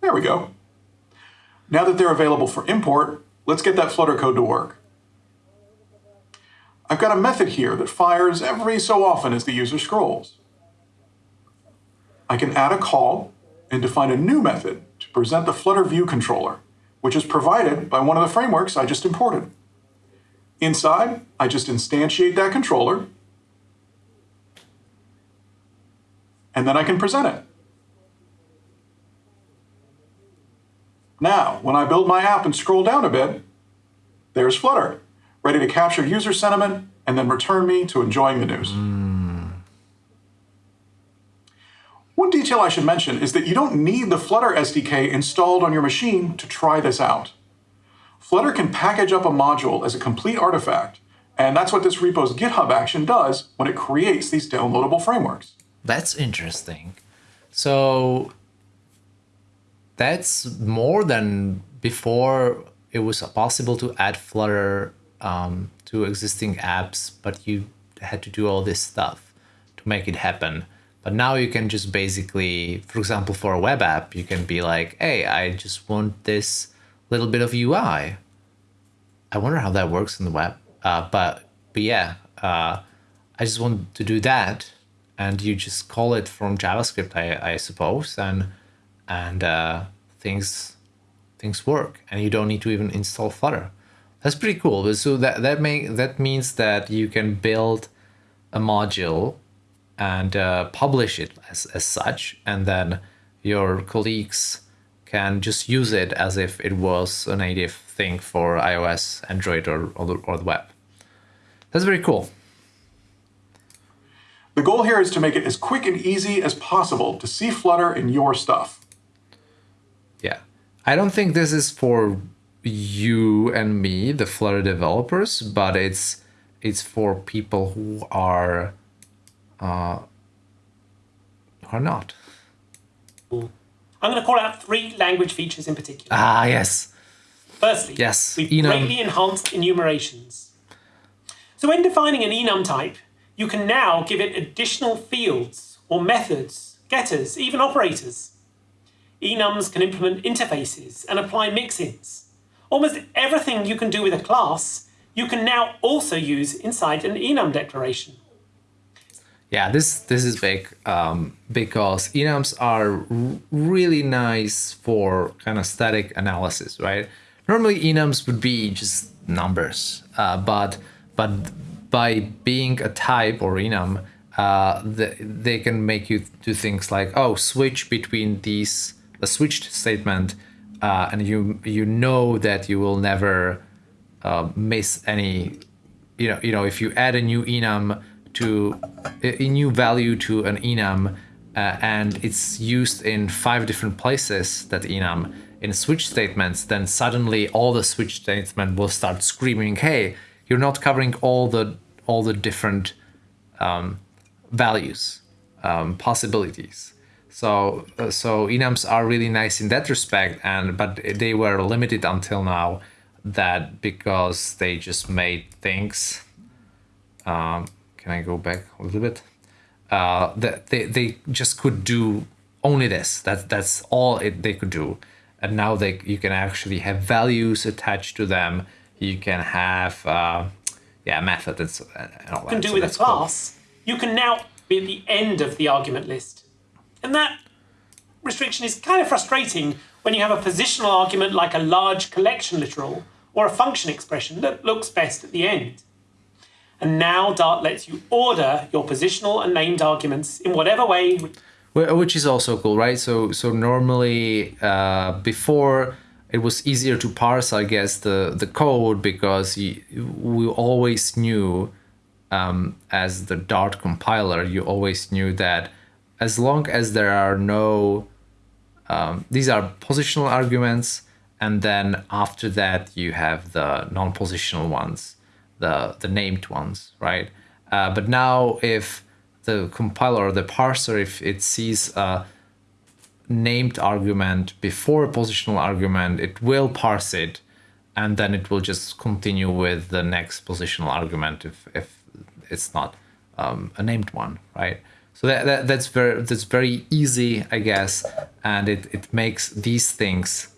There we go. Now that they're available for import, let's get that Flutter code to work. I've got a method here that fires every so often as the user scrolls. I can add a call and define a new method to present the Flutter View controller, which is provided by one of the frameworks I just imported. Inside, I just instantiate that controller, and then I can present it. Now, when I build my app and scroll down a bit, there's Flutter, ready to capture user sentiment and then return me to enjoying the news. Hmm. One detail I should mention is that you don't need the Flutter SDK installed on your machine to try this out. Flutter can package up a module as a complete artifact, and that's what this repo's GitHub action does when it creates these downloadable frameworks. That's interesting. So that's more than before it was possible to add Flutter um, to existing apps, but you had to do all this stuff to make it happen. But now you can just basically, for example, for a web app, you can be like, hey, I just want this little bit of UI. I wonder how that works in the web. Uh, but, but yeah, uh, I just want to do that. And you just call it from JavaScript, I, I suppose, and and uh, things things work, and you don't need to even install Flutter. That's pretty cool. So that that make that means that you can build a module and uh, publish it as, as such, and then your colleagues can just use it as if it was a native thing for iOS, Android, or, or, the, or the web. That's very cool. The goal here is to make it as quick and easy as possible to see Flutter in your stuff. Yeah. I don't think this is for you and me, the Flutter developers, but it's it's for people who are uh, are not. I'm going to call out three language features in particular. Ah, yes. Firstly, Yes, we've enum. greatly enhanced enumerations. So when defining an enum type, you can now give it additional fields or methods, getters, even operators. Enums can implement interfaces and apply mixins. Almost everything you can do with a class, you can now also use inside an enum declaration. Yeah, this this is big um, because enums are really nice for kind of static analysis, right? Normally enums would be just numbers, uh, but but by being a type or enum, uh, the, they can make you do things like oh switch between these a switched statement, uh, and you you know that you will never uh, miss any you know you know if you add a new enum to a new value to an enum uh, and it's used in five different places that enum in switch statements. Then suddenly all the switch statements will start screaming hey you're not covering all the all the different um, values um, possibilities. So uh, so enums are really nice in that respect and but they were limited until now that because they just made things um, can I go back a little bit? Uh, that they, they just could do only this. That that's all it, they could do, and now they you can actually have values attached to them. You can have uh, yeah methods and, so, and all that. You can do So with a that's cool. class, you can now be at the end of the argument list. And that restriction is kind of frustrating when you have a positional argument like a large collection literal or a function expression that looks best at the end. And now Dart lets you order your positional and named arguments in whatever way. Which is also cool right so so normally uh, before it was easier to parse i guess the the code because we always knew um, as the dart compiler you always knew that as long as there are no um, these are positional arguments and then after that you have the non-positional ones the the named ones right uh, but now if the compiler or the parser if it sees a named argument before a positional argument it will parse it and then it will just continue with the next positional argument if if it's not um, a named one, right? So that, that that's very that's very easy, I guess, and it it makes these things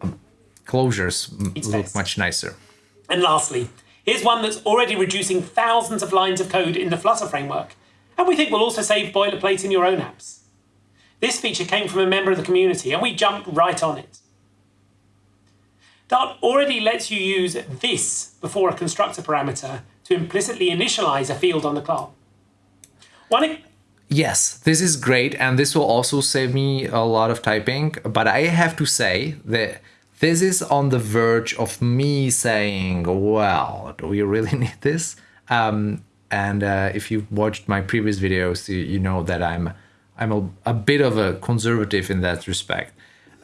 um, closures It's look nice. much nicer. And lastly, here's one that's already reducing thousands of lines of code in the Flutter framework, and we think will also save boilerplate in your own apps. This feature came from a member of the community, and we jumped right on it. Dart already lets you use this before a constructor parameter to implicitly initialize a field on the class. One, Yes, this is great, and this will also save me a lot of typing. But I have to say that this is on the verge of me saying, "Well, do we really need this?" Um, and uh, if you've watched my previous videos, you, you know that I'm I'm a, a bit of a conservative in that respect.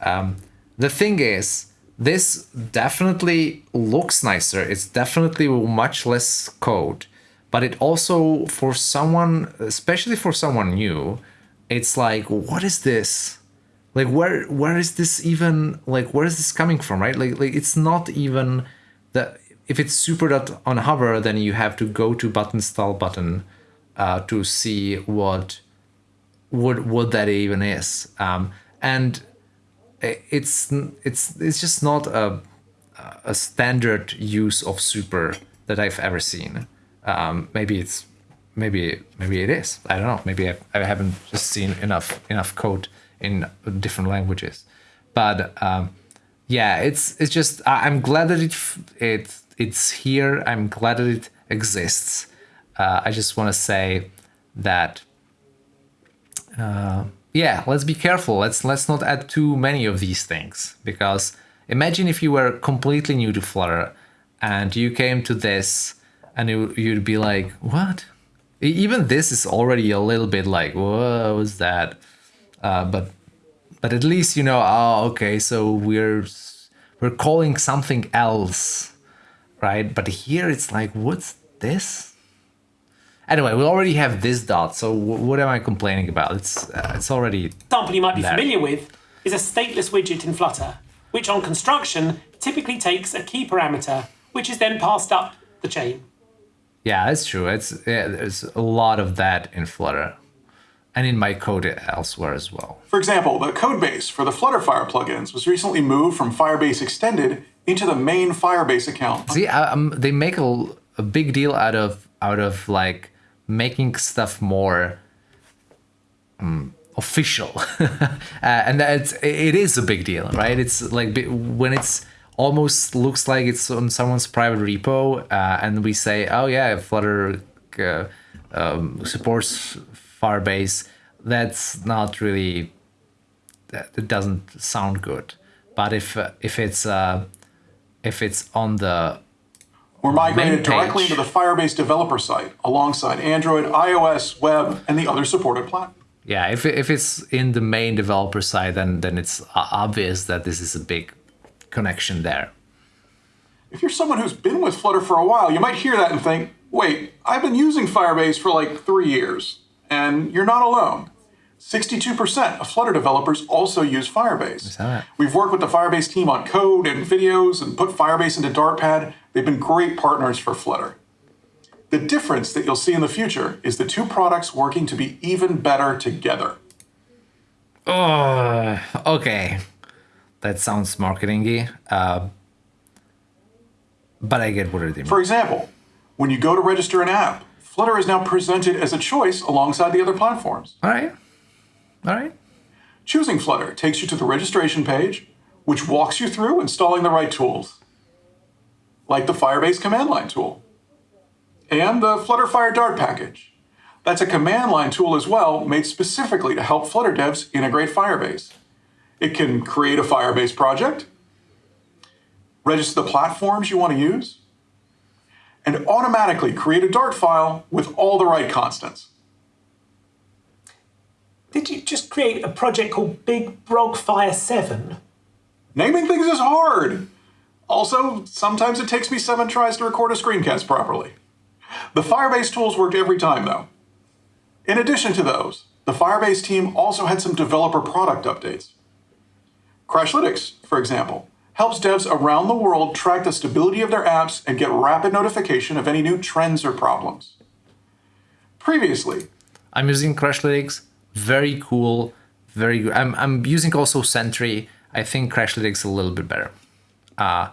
Um, the thing is, this definitely looks nicer. It's definitely much less code, but it also for someone, especially for someone new, it's like, what is this? Like where where is this even like where is this coming from, right? Like like it's not even that if it's super dot on hover, then you have to go to button style button uh, to see what what what that even is. Um, and it's it's it's just not a a standard use of super that I've ever seen. Um, maybe it's maybe maybe it is. I don't know. Maybe I, I haven't just seen enough enough code in different languages. But um, yeah, it's it's just I, I'm glad that it it it's here. I'm glad that it exists. Uh, I just want to say that yeah let's be careful let's let's not add too many of these things because imagine if you were completely new to flutter and you came to this and you, you'd be like what even this is already a little bit like what was that uh, but but at least you know oh okay so we're we're calling something else right? But here it's like what's this? Anyway we already have this dot so wh- what am i complaining about? It's uh, it's already example you might be There. familiar with is a stateless widget in Flutter, which on construction typically takes a key parameter, which is then passed up the chain. yeah that's true. It's yeah, there's a lot of that in flutter and in my code elsewhere as well For example, the code base for the Flutterfire plugins was recently moved from Firebase Extended into the main Firebase account. See, um, they make a, a big deal out of out of like making stuff more um, official, uh, and that's it is a big deal, right? It's like when it's almost looks like it's on someone's private repo, uh, and we say, "Oh yeah, Flutter uh, um, supports Firebase." That's not really that it doesn't sound good. But if uh, if it's uh, if it's on the Were migrated directly into the Firebase developer site alongside Android, iOS, web, and the other supported platforms. yeah, if if it's in the main developer side, then then it's obvious that this is a big connection there. If you're someone who's been with Flutter for a while, you might hear that and think, wait, I've been using Firebase for like three years. And you're not alone. 62% of Flutter developers also use Firebase. We've worked with the Firebase team on code and videos and put Firebase into Dartpad. They've been great partners for Flutter. The difference that you'll see in the future is the two products working to be even better together. Oh, okay, that sounds marketingy, uh, but I get what it means. For example, when you go to register an app, Flutter is now presented as a choice alongside the other platforms. All right, all right. Choosing Flutter takes you to the registration page, which walks you through installing the right tools, like the Firebase command line tool, and the Flutterfire Dart package. That's a command line tool as well, made specifically to help Flutter devs integrate Firebase. It can create a Firebase project, register the platforms you want to use, and automatically create a Dart file with all the right constants. Did you just create a project called Big Brog Fire 7? Naming things is hard. Also, sometimes it takes me seven tries to record a screencast properly. The Firebase tools worked every time, though. In addition to those, the Firebase team also had some developer product updates. Crashlytics, for example, helps devs around the world track the stability of their apps and get rapid notification of any new trends or problems. Previously, I'm using Crashlytics. Very cool. Very good. I'm, I'm using also Sentry. I think Crashlytics a little bit better. Uh,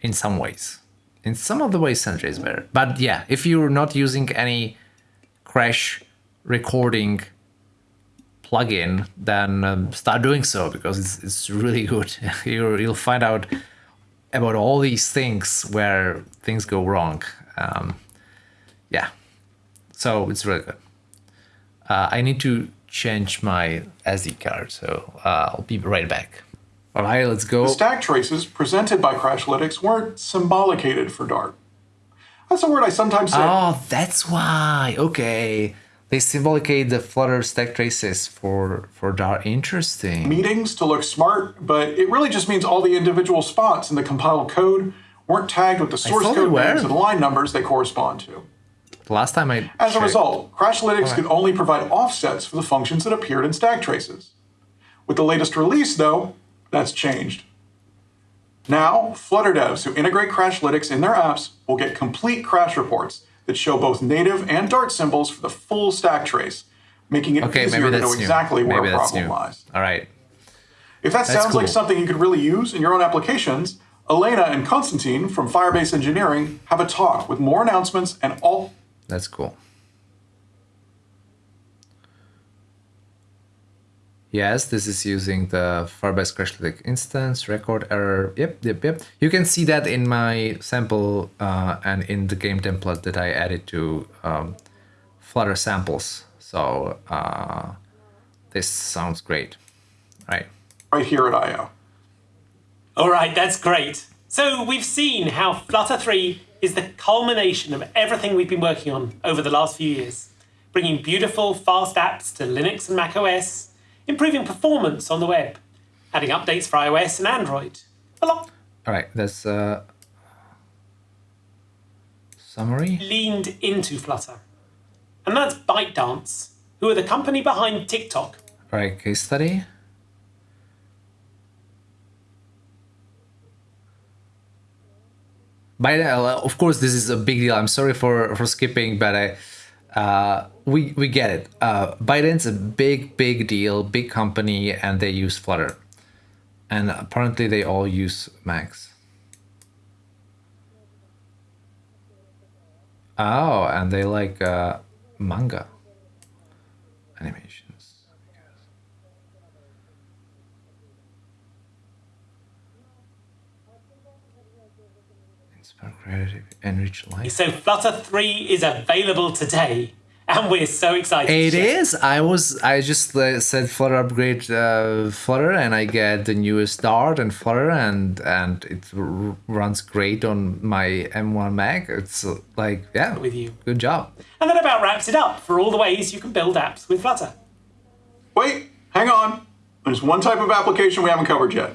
in some ways. In some of the ways, Sentry is better. But yeah, if you're not using any crash recording plugin, then um, start doing so because it's, it's really good. you you'll find out about all these things where things go wrong. Um, yeah, so it's really good. Uh, I need to change my SD card, so uh, I'll be right back. All right, let's go. the stack traces presented by Crashlytics weren't symbolicated for Dart. That's a word I sometimes say. Oh, that's why. Okay. They symbolicate the Flutter stack traces for for Dart. Interesting. meetings to look smart, but it really just means all the individual spots in the compiled code weren't tagged with the source code names and line numbers they correspond to. Last time I As a result, Crashlytics could only provide offsets for the functions that appeared in stack traces. With the latest release, though, that's changed. Now, Flutter devs who integrate Crashlytics in their apps will get complete crash reports that show both native and Dart symbols for the full stack trace, making it Okay, easier maybe to know new. exactly where maybe a problem new. lies. All right. If that sounds like something you could really use in your own applications, Elena and Konstantin from Firebase Engineering have a talk with more announcements and all That's cool. Yes, this is using the Firebase Crashlytic instance, record error. Yep, yep, yep. You can see that in my sample uh, and in the game template that I added to um, Flutter samples. So uh, this sounds great. Right. right here at I.O. All right, that's great. So we've seen how Flutter 3 is the culmination of everything we've been working on over the last few years, bringing beautiful, fast apps to Linux and Mac OS, improving performance on the web, adding updates for iOS and Android. A lot All right. That's uh, summary. leaned into Flutter. And that's ByteDance, who are the company behind TikTok. All right. Case study. By the of course, this is a big deal. I'm sorry for for skipping, but I, uh, we we get it. Uh, ByteDance a big big deal, big company, and they use Flutter, and apparently they all use Max. Oh, and they like uh, manga animations. Inspire creative, enrich life. So Flutter 3 is available today, and we're so excited. to It I was. I just uh, said Flutter upgrade uh, Flutter, and I get the newest Dart and Flutter, and and it r- runs great on my M1 Mac. It's uh, like yeah, With you. Good job. And that about wraps it up for all the ways you can build apps with Flutter. Wait, hang on. There's one type of application we haven't covered yet.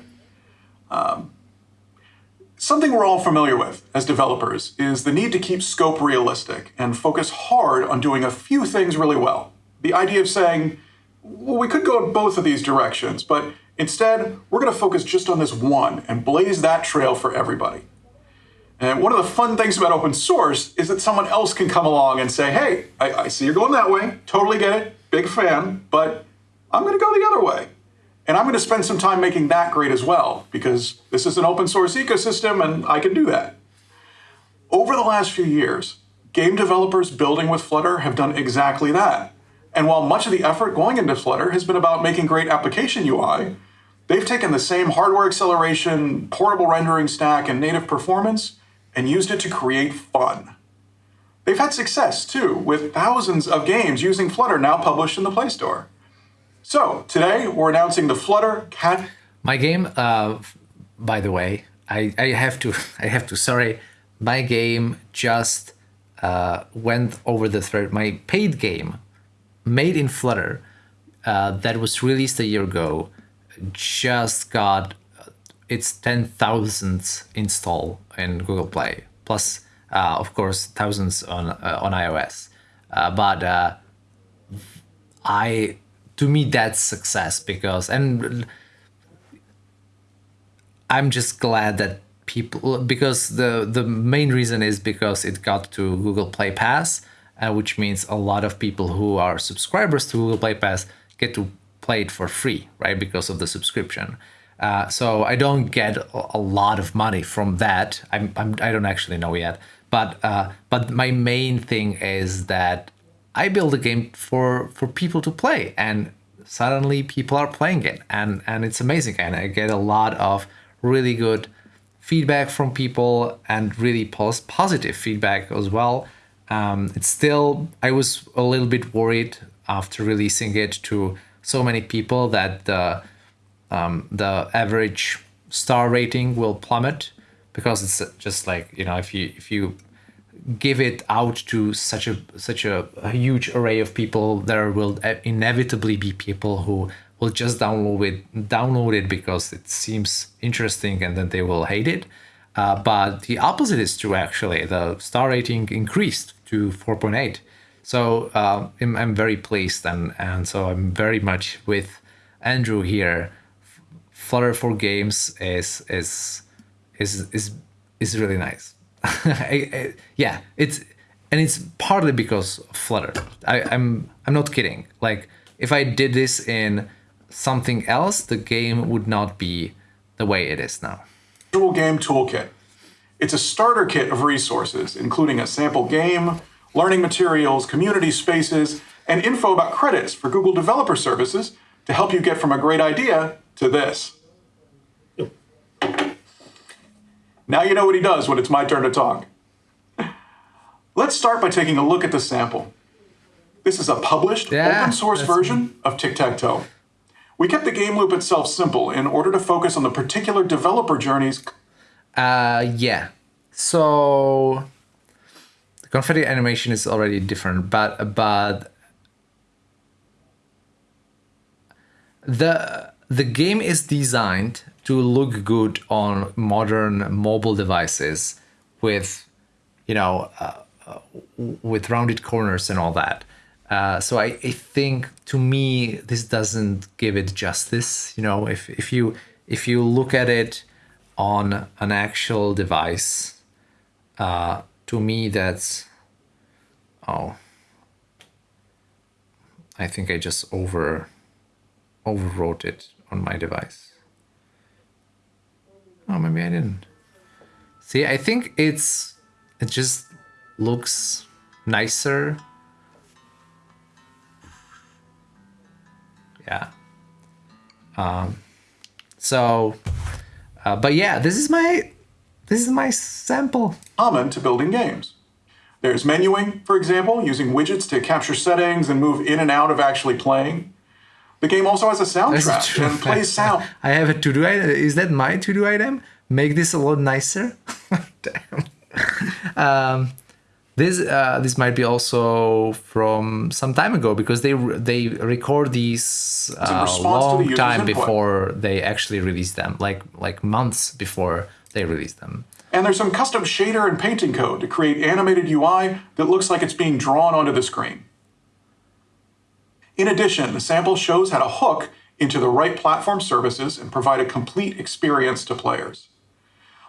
Um, something we're all familiar with as developers is the need to keep scope realistic and focus hard on doing a few things really well. The idea of saying, well, we could go in both of these directions, but instead, we're going to focus just on this one and blaze that trail for everybody. And one of the fun things about open source is that someone else can come along and say, hey, I, I see you're going that way, totally get it, big fan, but I'm going to go the other way. And I'm going to spend some time making that great as well, because this is an open source ecosystem and I can do that. Over the last few years, game developers building with Flutter have done exactly that. And while much of the effort going into Flutter has been about making great application UI, they've taken the same hardware acceleration, portable rendering stack, and native performance and used it to create fun. They've had success too, with thousands of games using Flutter now published in the Play Store. So, today we're announcing the Flutter Cat My game, uh, by the way, I, I have to, I have to, sorry, my game just uh, went over the thread. My paid game, made in Flutter, uh, that was released a year ago, just got uh, its 10,000th install in Google Play, plus, uh, of course, thousands on uh, on iOS. Uh, but uh, I, to me, that's success because and I'm just glad that people because the the main reason is because it got to Google Play Pass, uh, which means a lot of people who are subscribers to Google Play Pass get to play it for free, right? Because of the subscription. Uh, so I don't get a lot of money from that. I'm, I'm I don't actually know yet, but uh, but my main thing is that I build a game for for people to play, and suddenly people are playing it, and and it's amazing, and I get a lot of really good feedback from people and really pos- positive feedback as well. Um, it's still I was a little bit worried after releasing it to so many people that the um, the average star rating will plummet because it's just like you know if you if you give it out to such a such a, a huge array of people there will inevitably be people who will just download it download it because it seems interesting and then they will hate it. Uh, but the opposite is true actually. The star rating increased to 4.8 so uh, I'm, I'm very pleased and and so i'm very much with andrew here. Flutter for games is is is is is really nice I, I, yeah it's and it's partly because flutter I, i'm i'm not kidding like if i did this in something else, the game would not be the way it is now. Casual Game Toolkit. It's a starter kit of resources, including a sample game, learning materials, community spaces, and info about credits for Google Developer Services to help you get from a great idea to this. Now you know what he does when it's my turn to talk. Let's start by taking a look at the sample. This is a published Yeah, open source version of Tic-Tac-Toe. We kept the game loop itself simple in order to focus on the particular developer journeys Uh, yeah. So the confetti animation is already different, but but the the game is designed to look good on modern mobile devices with you know uh, uh, with rounded corners and all that. Uh, so I, I think to me this doesn't give it justice. You know, if if you if you look at it on an actual device, uh, to me that's oh, I think I just over overwrote it on my device. Oh, maybe I didn't. See, I think it's it just looks nicer yeah um so uh, but yeah this is my this is my sample common to building games. There's menuing, for example, using widgets to capture settings and move in and out of actually playing. The game also has a soundtrack and plays sound. i have a to-do item is that my to-do item make this a lot nicer damn um this uh, this might be also from some time ago because they they record these uh, to the long time input. before they actually release them like like months before they release them And there's some custom shader and painting code to create animated UI that looks like it's being drawn onto the screen. In addition, the sample shows how to hook into the right platform services and provide a complete experience to players.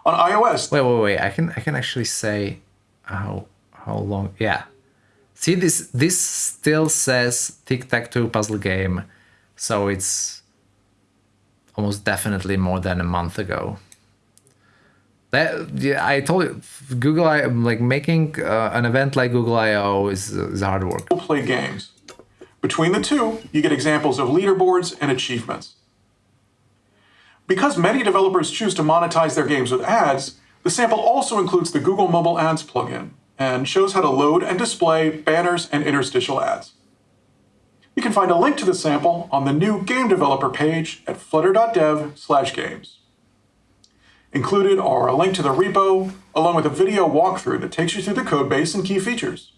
On iOS, Wait, wait, wait. I can I can actually say how how long. Yeah. See this this still says tic tac toe puzzle game, so it's almost definitely more than a month ago. That yeah, I told you, Google I like making uh, an event like Google I/O is is hard work. play games. Between the two, you get examples of leaderboards and achievements. Because many developers choose to monetize their games with ads, the sample also includes the Google Mobile Ads plugin and shows how to load and display banners and interstitial ads. You can find a link to the sample on the new game developer page at flutter.dev/games. Included are a link to the repo, along with a video walkthrough that takes you through the codebase and key features.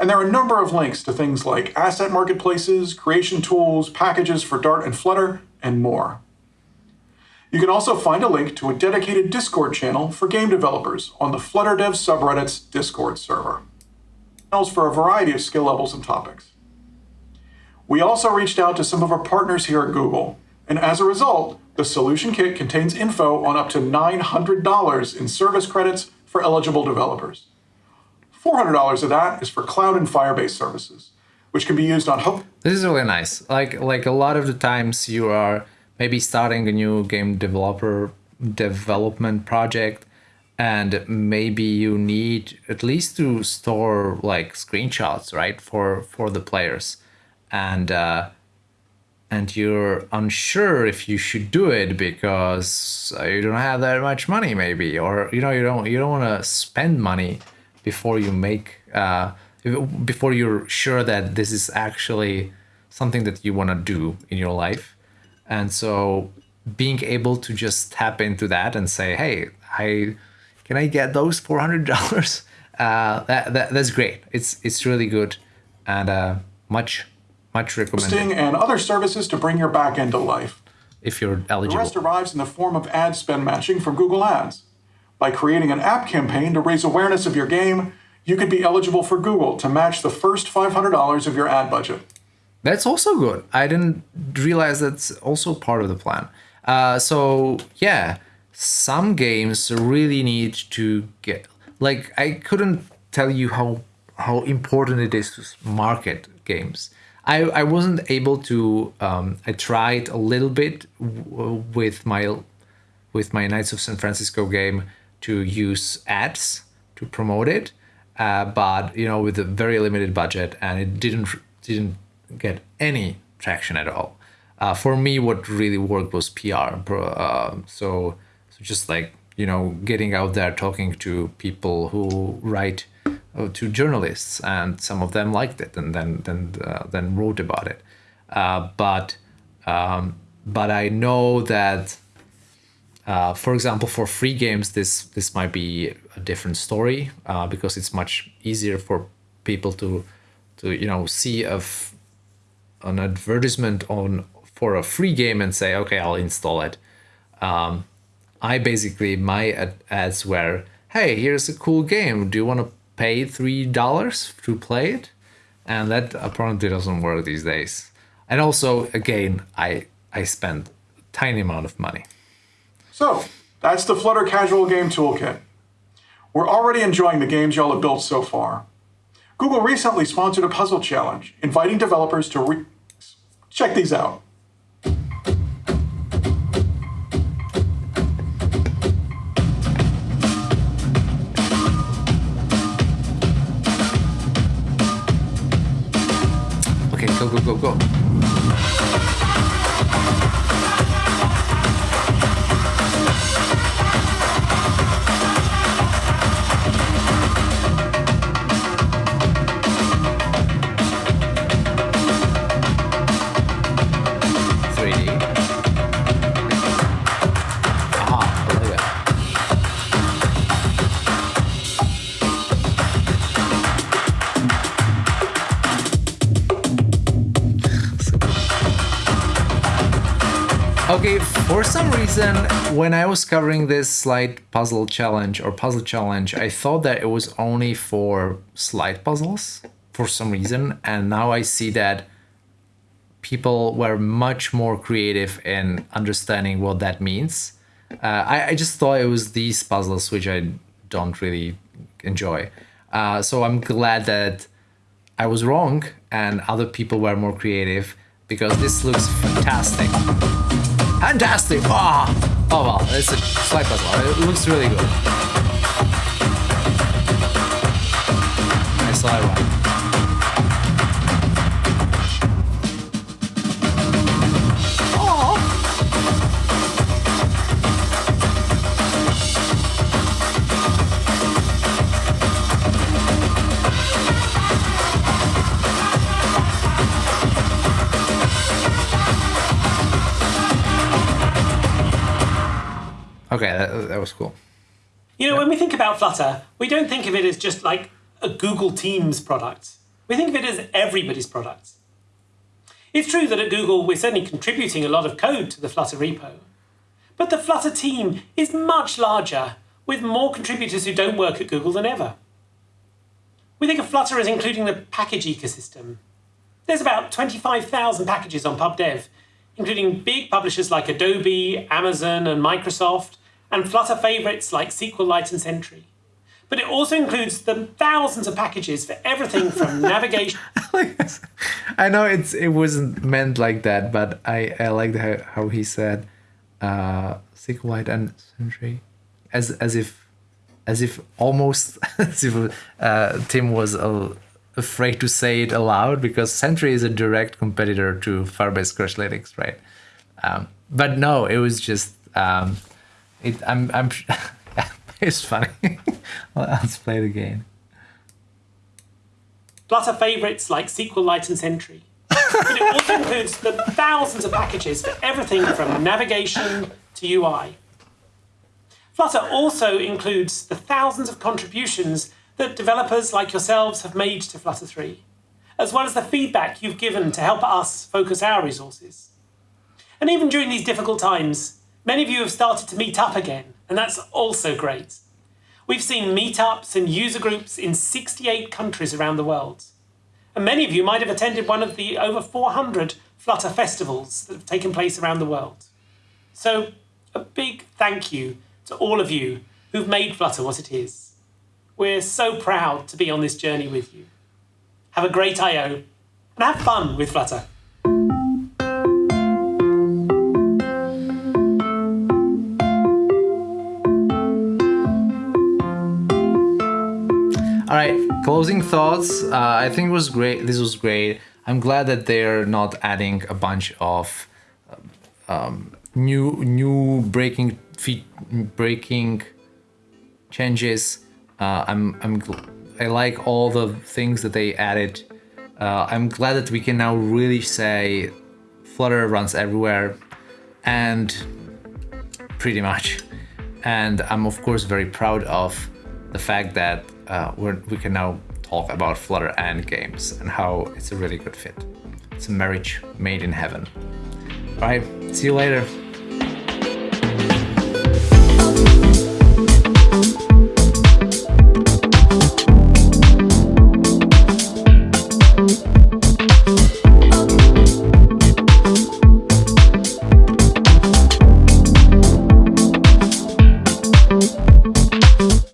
And there are a number of links to things like asset marketplaces, creation tools, packages for Dart and Flutter, and more. You can also find a link to a dedicated Discord channel for game developers on the Flutter Dev subreddit's Discord server. Channels for a variety of skill levels and topics. We also reached out to some of our partners here at Google And as a result, the solution kit contains info on up to $900 in service credits for eligible developers. $400 of that is for cloud and Firebase services, which can be used on Hope. This is really nice. Like like a lot of the times you are maybe starting a new game developer development project and maybe you need at least to store like screenshots right for for the players and uh and you're unsure if you should do it because you don't have that much money maybe or you know you don't you don't want to spend money before you make uh before you're sure that this is actually something that you want to do in your life and so being able to just tap into that and say, hey, I can I get those four hundred dollars? Uh, that, that that's great. It's it's really good and uh, much much recommended and other services to bring your backend to life. if you're The eligible. rest arrives in the form of ad spend matching from Google Ads. By creating an app campaign to raise awareness of your game, you could be eligible for Google to match the first $500 of your ad budget. That's also good. I didn't realize that's also part of the plan. Uh, so yeah, some games really need to get like I couldn't tell you how how important it is to market games. I, I wasn't able to. Um, I tried a little bit w- with my with my Knights of San Francisco game to use ads to promote it, uh, but you know with a very limited budget, and it didn't didn't get any traction at all. Uh, for me, what really worked was PR. Uh, so, so just like you know, getting out there talking to people who write uh, to journalists, and some of them liked it, and then then uh, then wrote about it. Uh, but um, but I know that uh, for example, for free games, this this might be a different story uh, because it's much easier for people to to you know see a f- an advertisement on for a free game and say, okay, I'll install it. Um, I basically my ad- ads were, hey, here's a cool game. Do you want to pay three dollars to play it? And that apparently doesn't work these days. And also, again, I I spend a tiny amount of money. So, that's the Flutter Casual Game Toolkit. We're already enjoying the games y'all have built so far. Google recently sponsored a puzzle challenge, inviting developers to check these out. Okay, go, go, go, go. Reason, when I was covering this slide puzzle challenge or puzzle challenge, I thought that it was only for slide puzzles for some reason, and now I see that people were much more creative in understanding what that means. Uh, I, I just thought it was these puzzles which I don't really enjoy. Uh, so I'm glad that I was wrong and other people were more creative because this looks fantastic. Fantastic! Ah! Oh well, it's a slide puzzle. It looks really good. I saw it You know, when we think about Flutter, we don't think of it as just like a Google Teams product. We think of it as everybody's product. It's true that at Google, we're certainly contributing a lot of code to the Flutter repo. But the Flutter team is much larger, with more contributors who don't work at Google than ever. We think of Flutter as including the package ecosystem. There's about 25,000 packages on pub.dev, including big publishers like Adobe, Amazon, and Microsoft, and Flutter favorites like SQLite and Sentry. But it also includes the thousands of packages for everything from navigation. I know it's it wasn't meant like that, but I I liked how, how he said uh, SQLite and Sentry, as as if as if almost as if uh, Tim was uh, afraid to say it aloud because Sentry is a direct competitor to Firebase Crashlytics, right? Um, but no, it was just um, it. I'm I'm. it's funny. Let's play it again. Flutter favorites like SQLite and Sentry. but it also includes the thousands of packages for everything from navigation to UI. Flutter also includes the thousands of contributions that developers like yourselves have made to Flutter 3, as well as the feedback you've given to help us focus our resources. And even during these difficult times, many of you have started to meet up again, and that's also great. We've seen meetups and user groups in 68 countries around the world. And many of you might have attended one of the over 400 Flutter festivals that have taken place around the world. So, a big thank you to all of you who've made Flutter what it is. We're so proud to be on this journey with you. Have a great I/O and have fun with Flutter. All right, closing thoughts. Uh, I think it was great. This was great. I'm glad that they're not adding a bunch of um, new new breaking feet breaking changes. Uh, I'm I'm I like all the things that they added. Uh, I'm glad that we can now really say Flutter runs everywhere, and pretty much. And I'm of course very proud of the fact that uh, we can now talk about Flutter and games and how it's a really good fit. It's a marriage made in heaven. All right, see you later.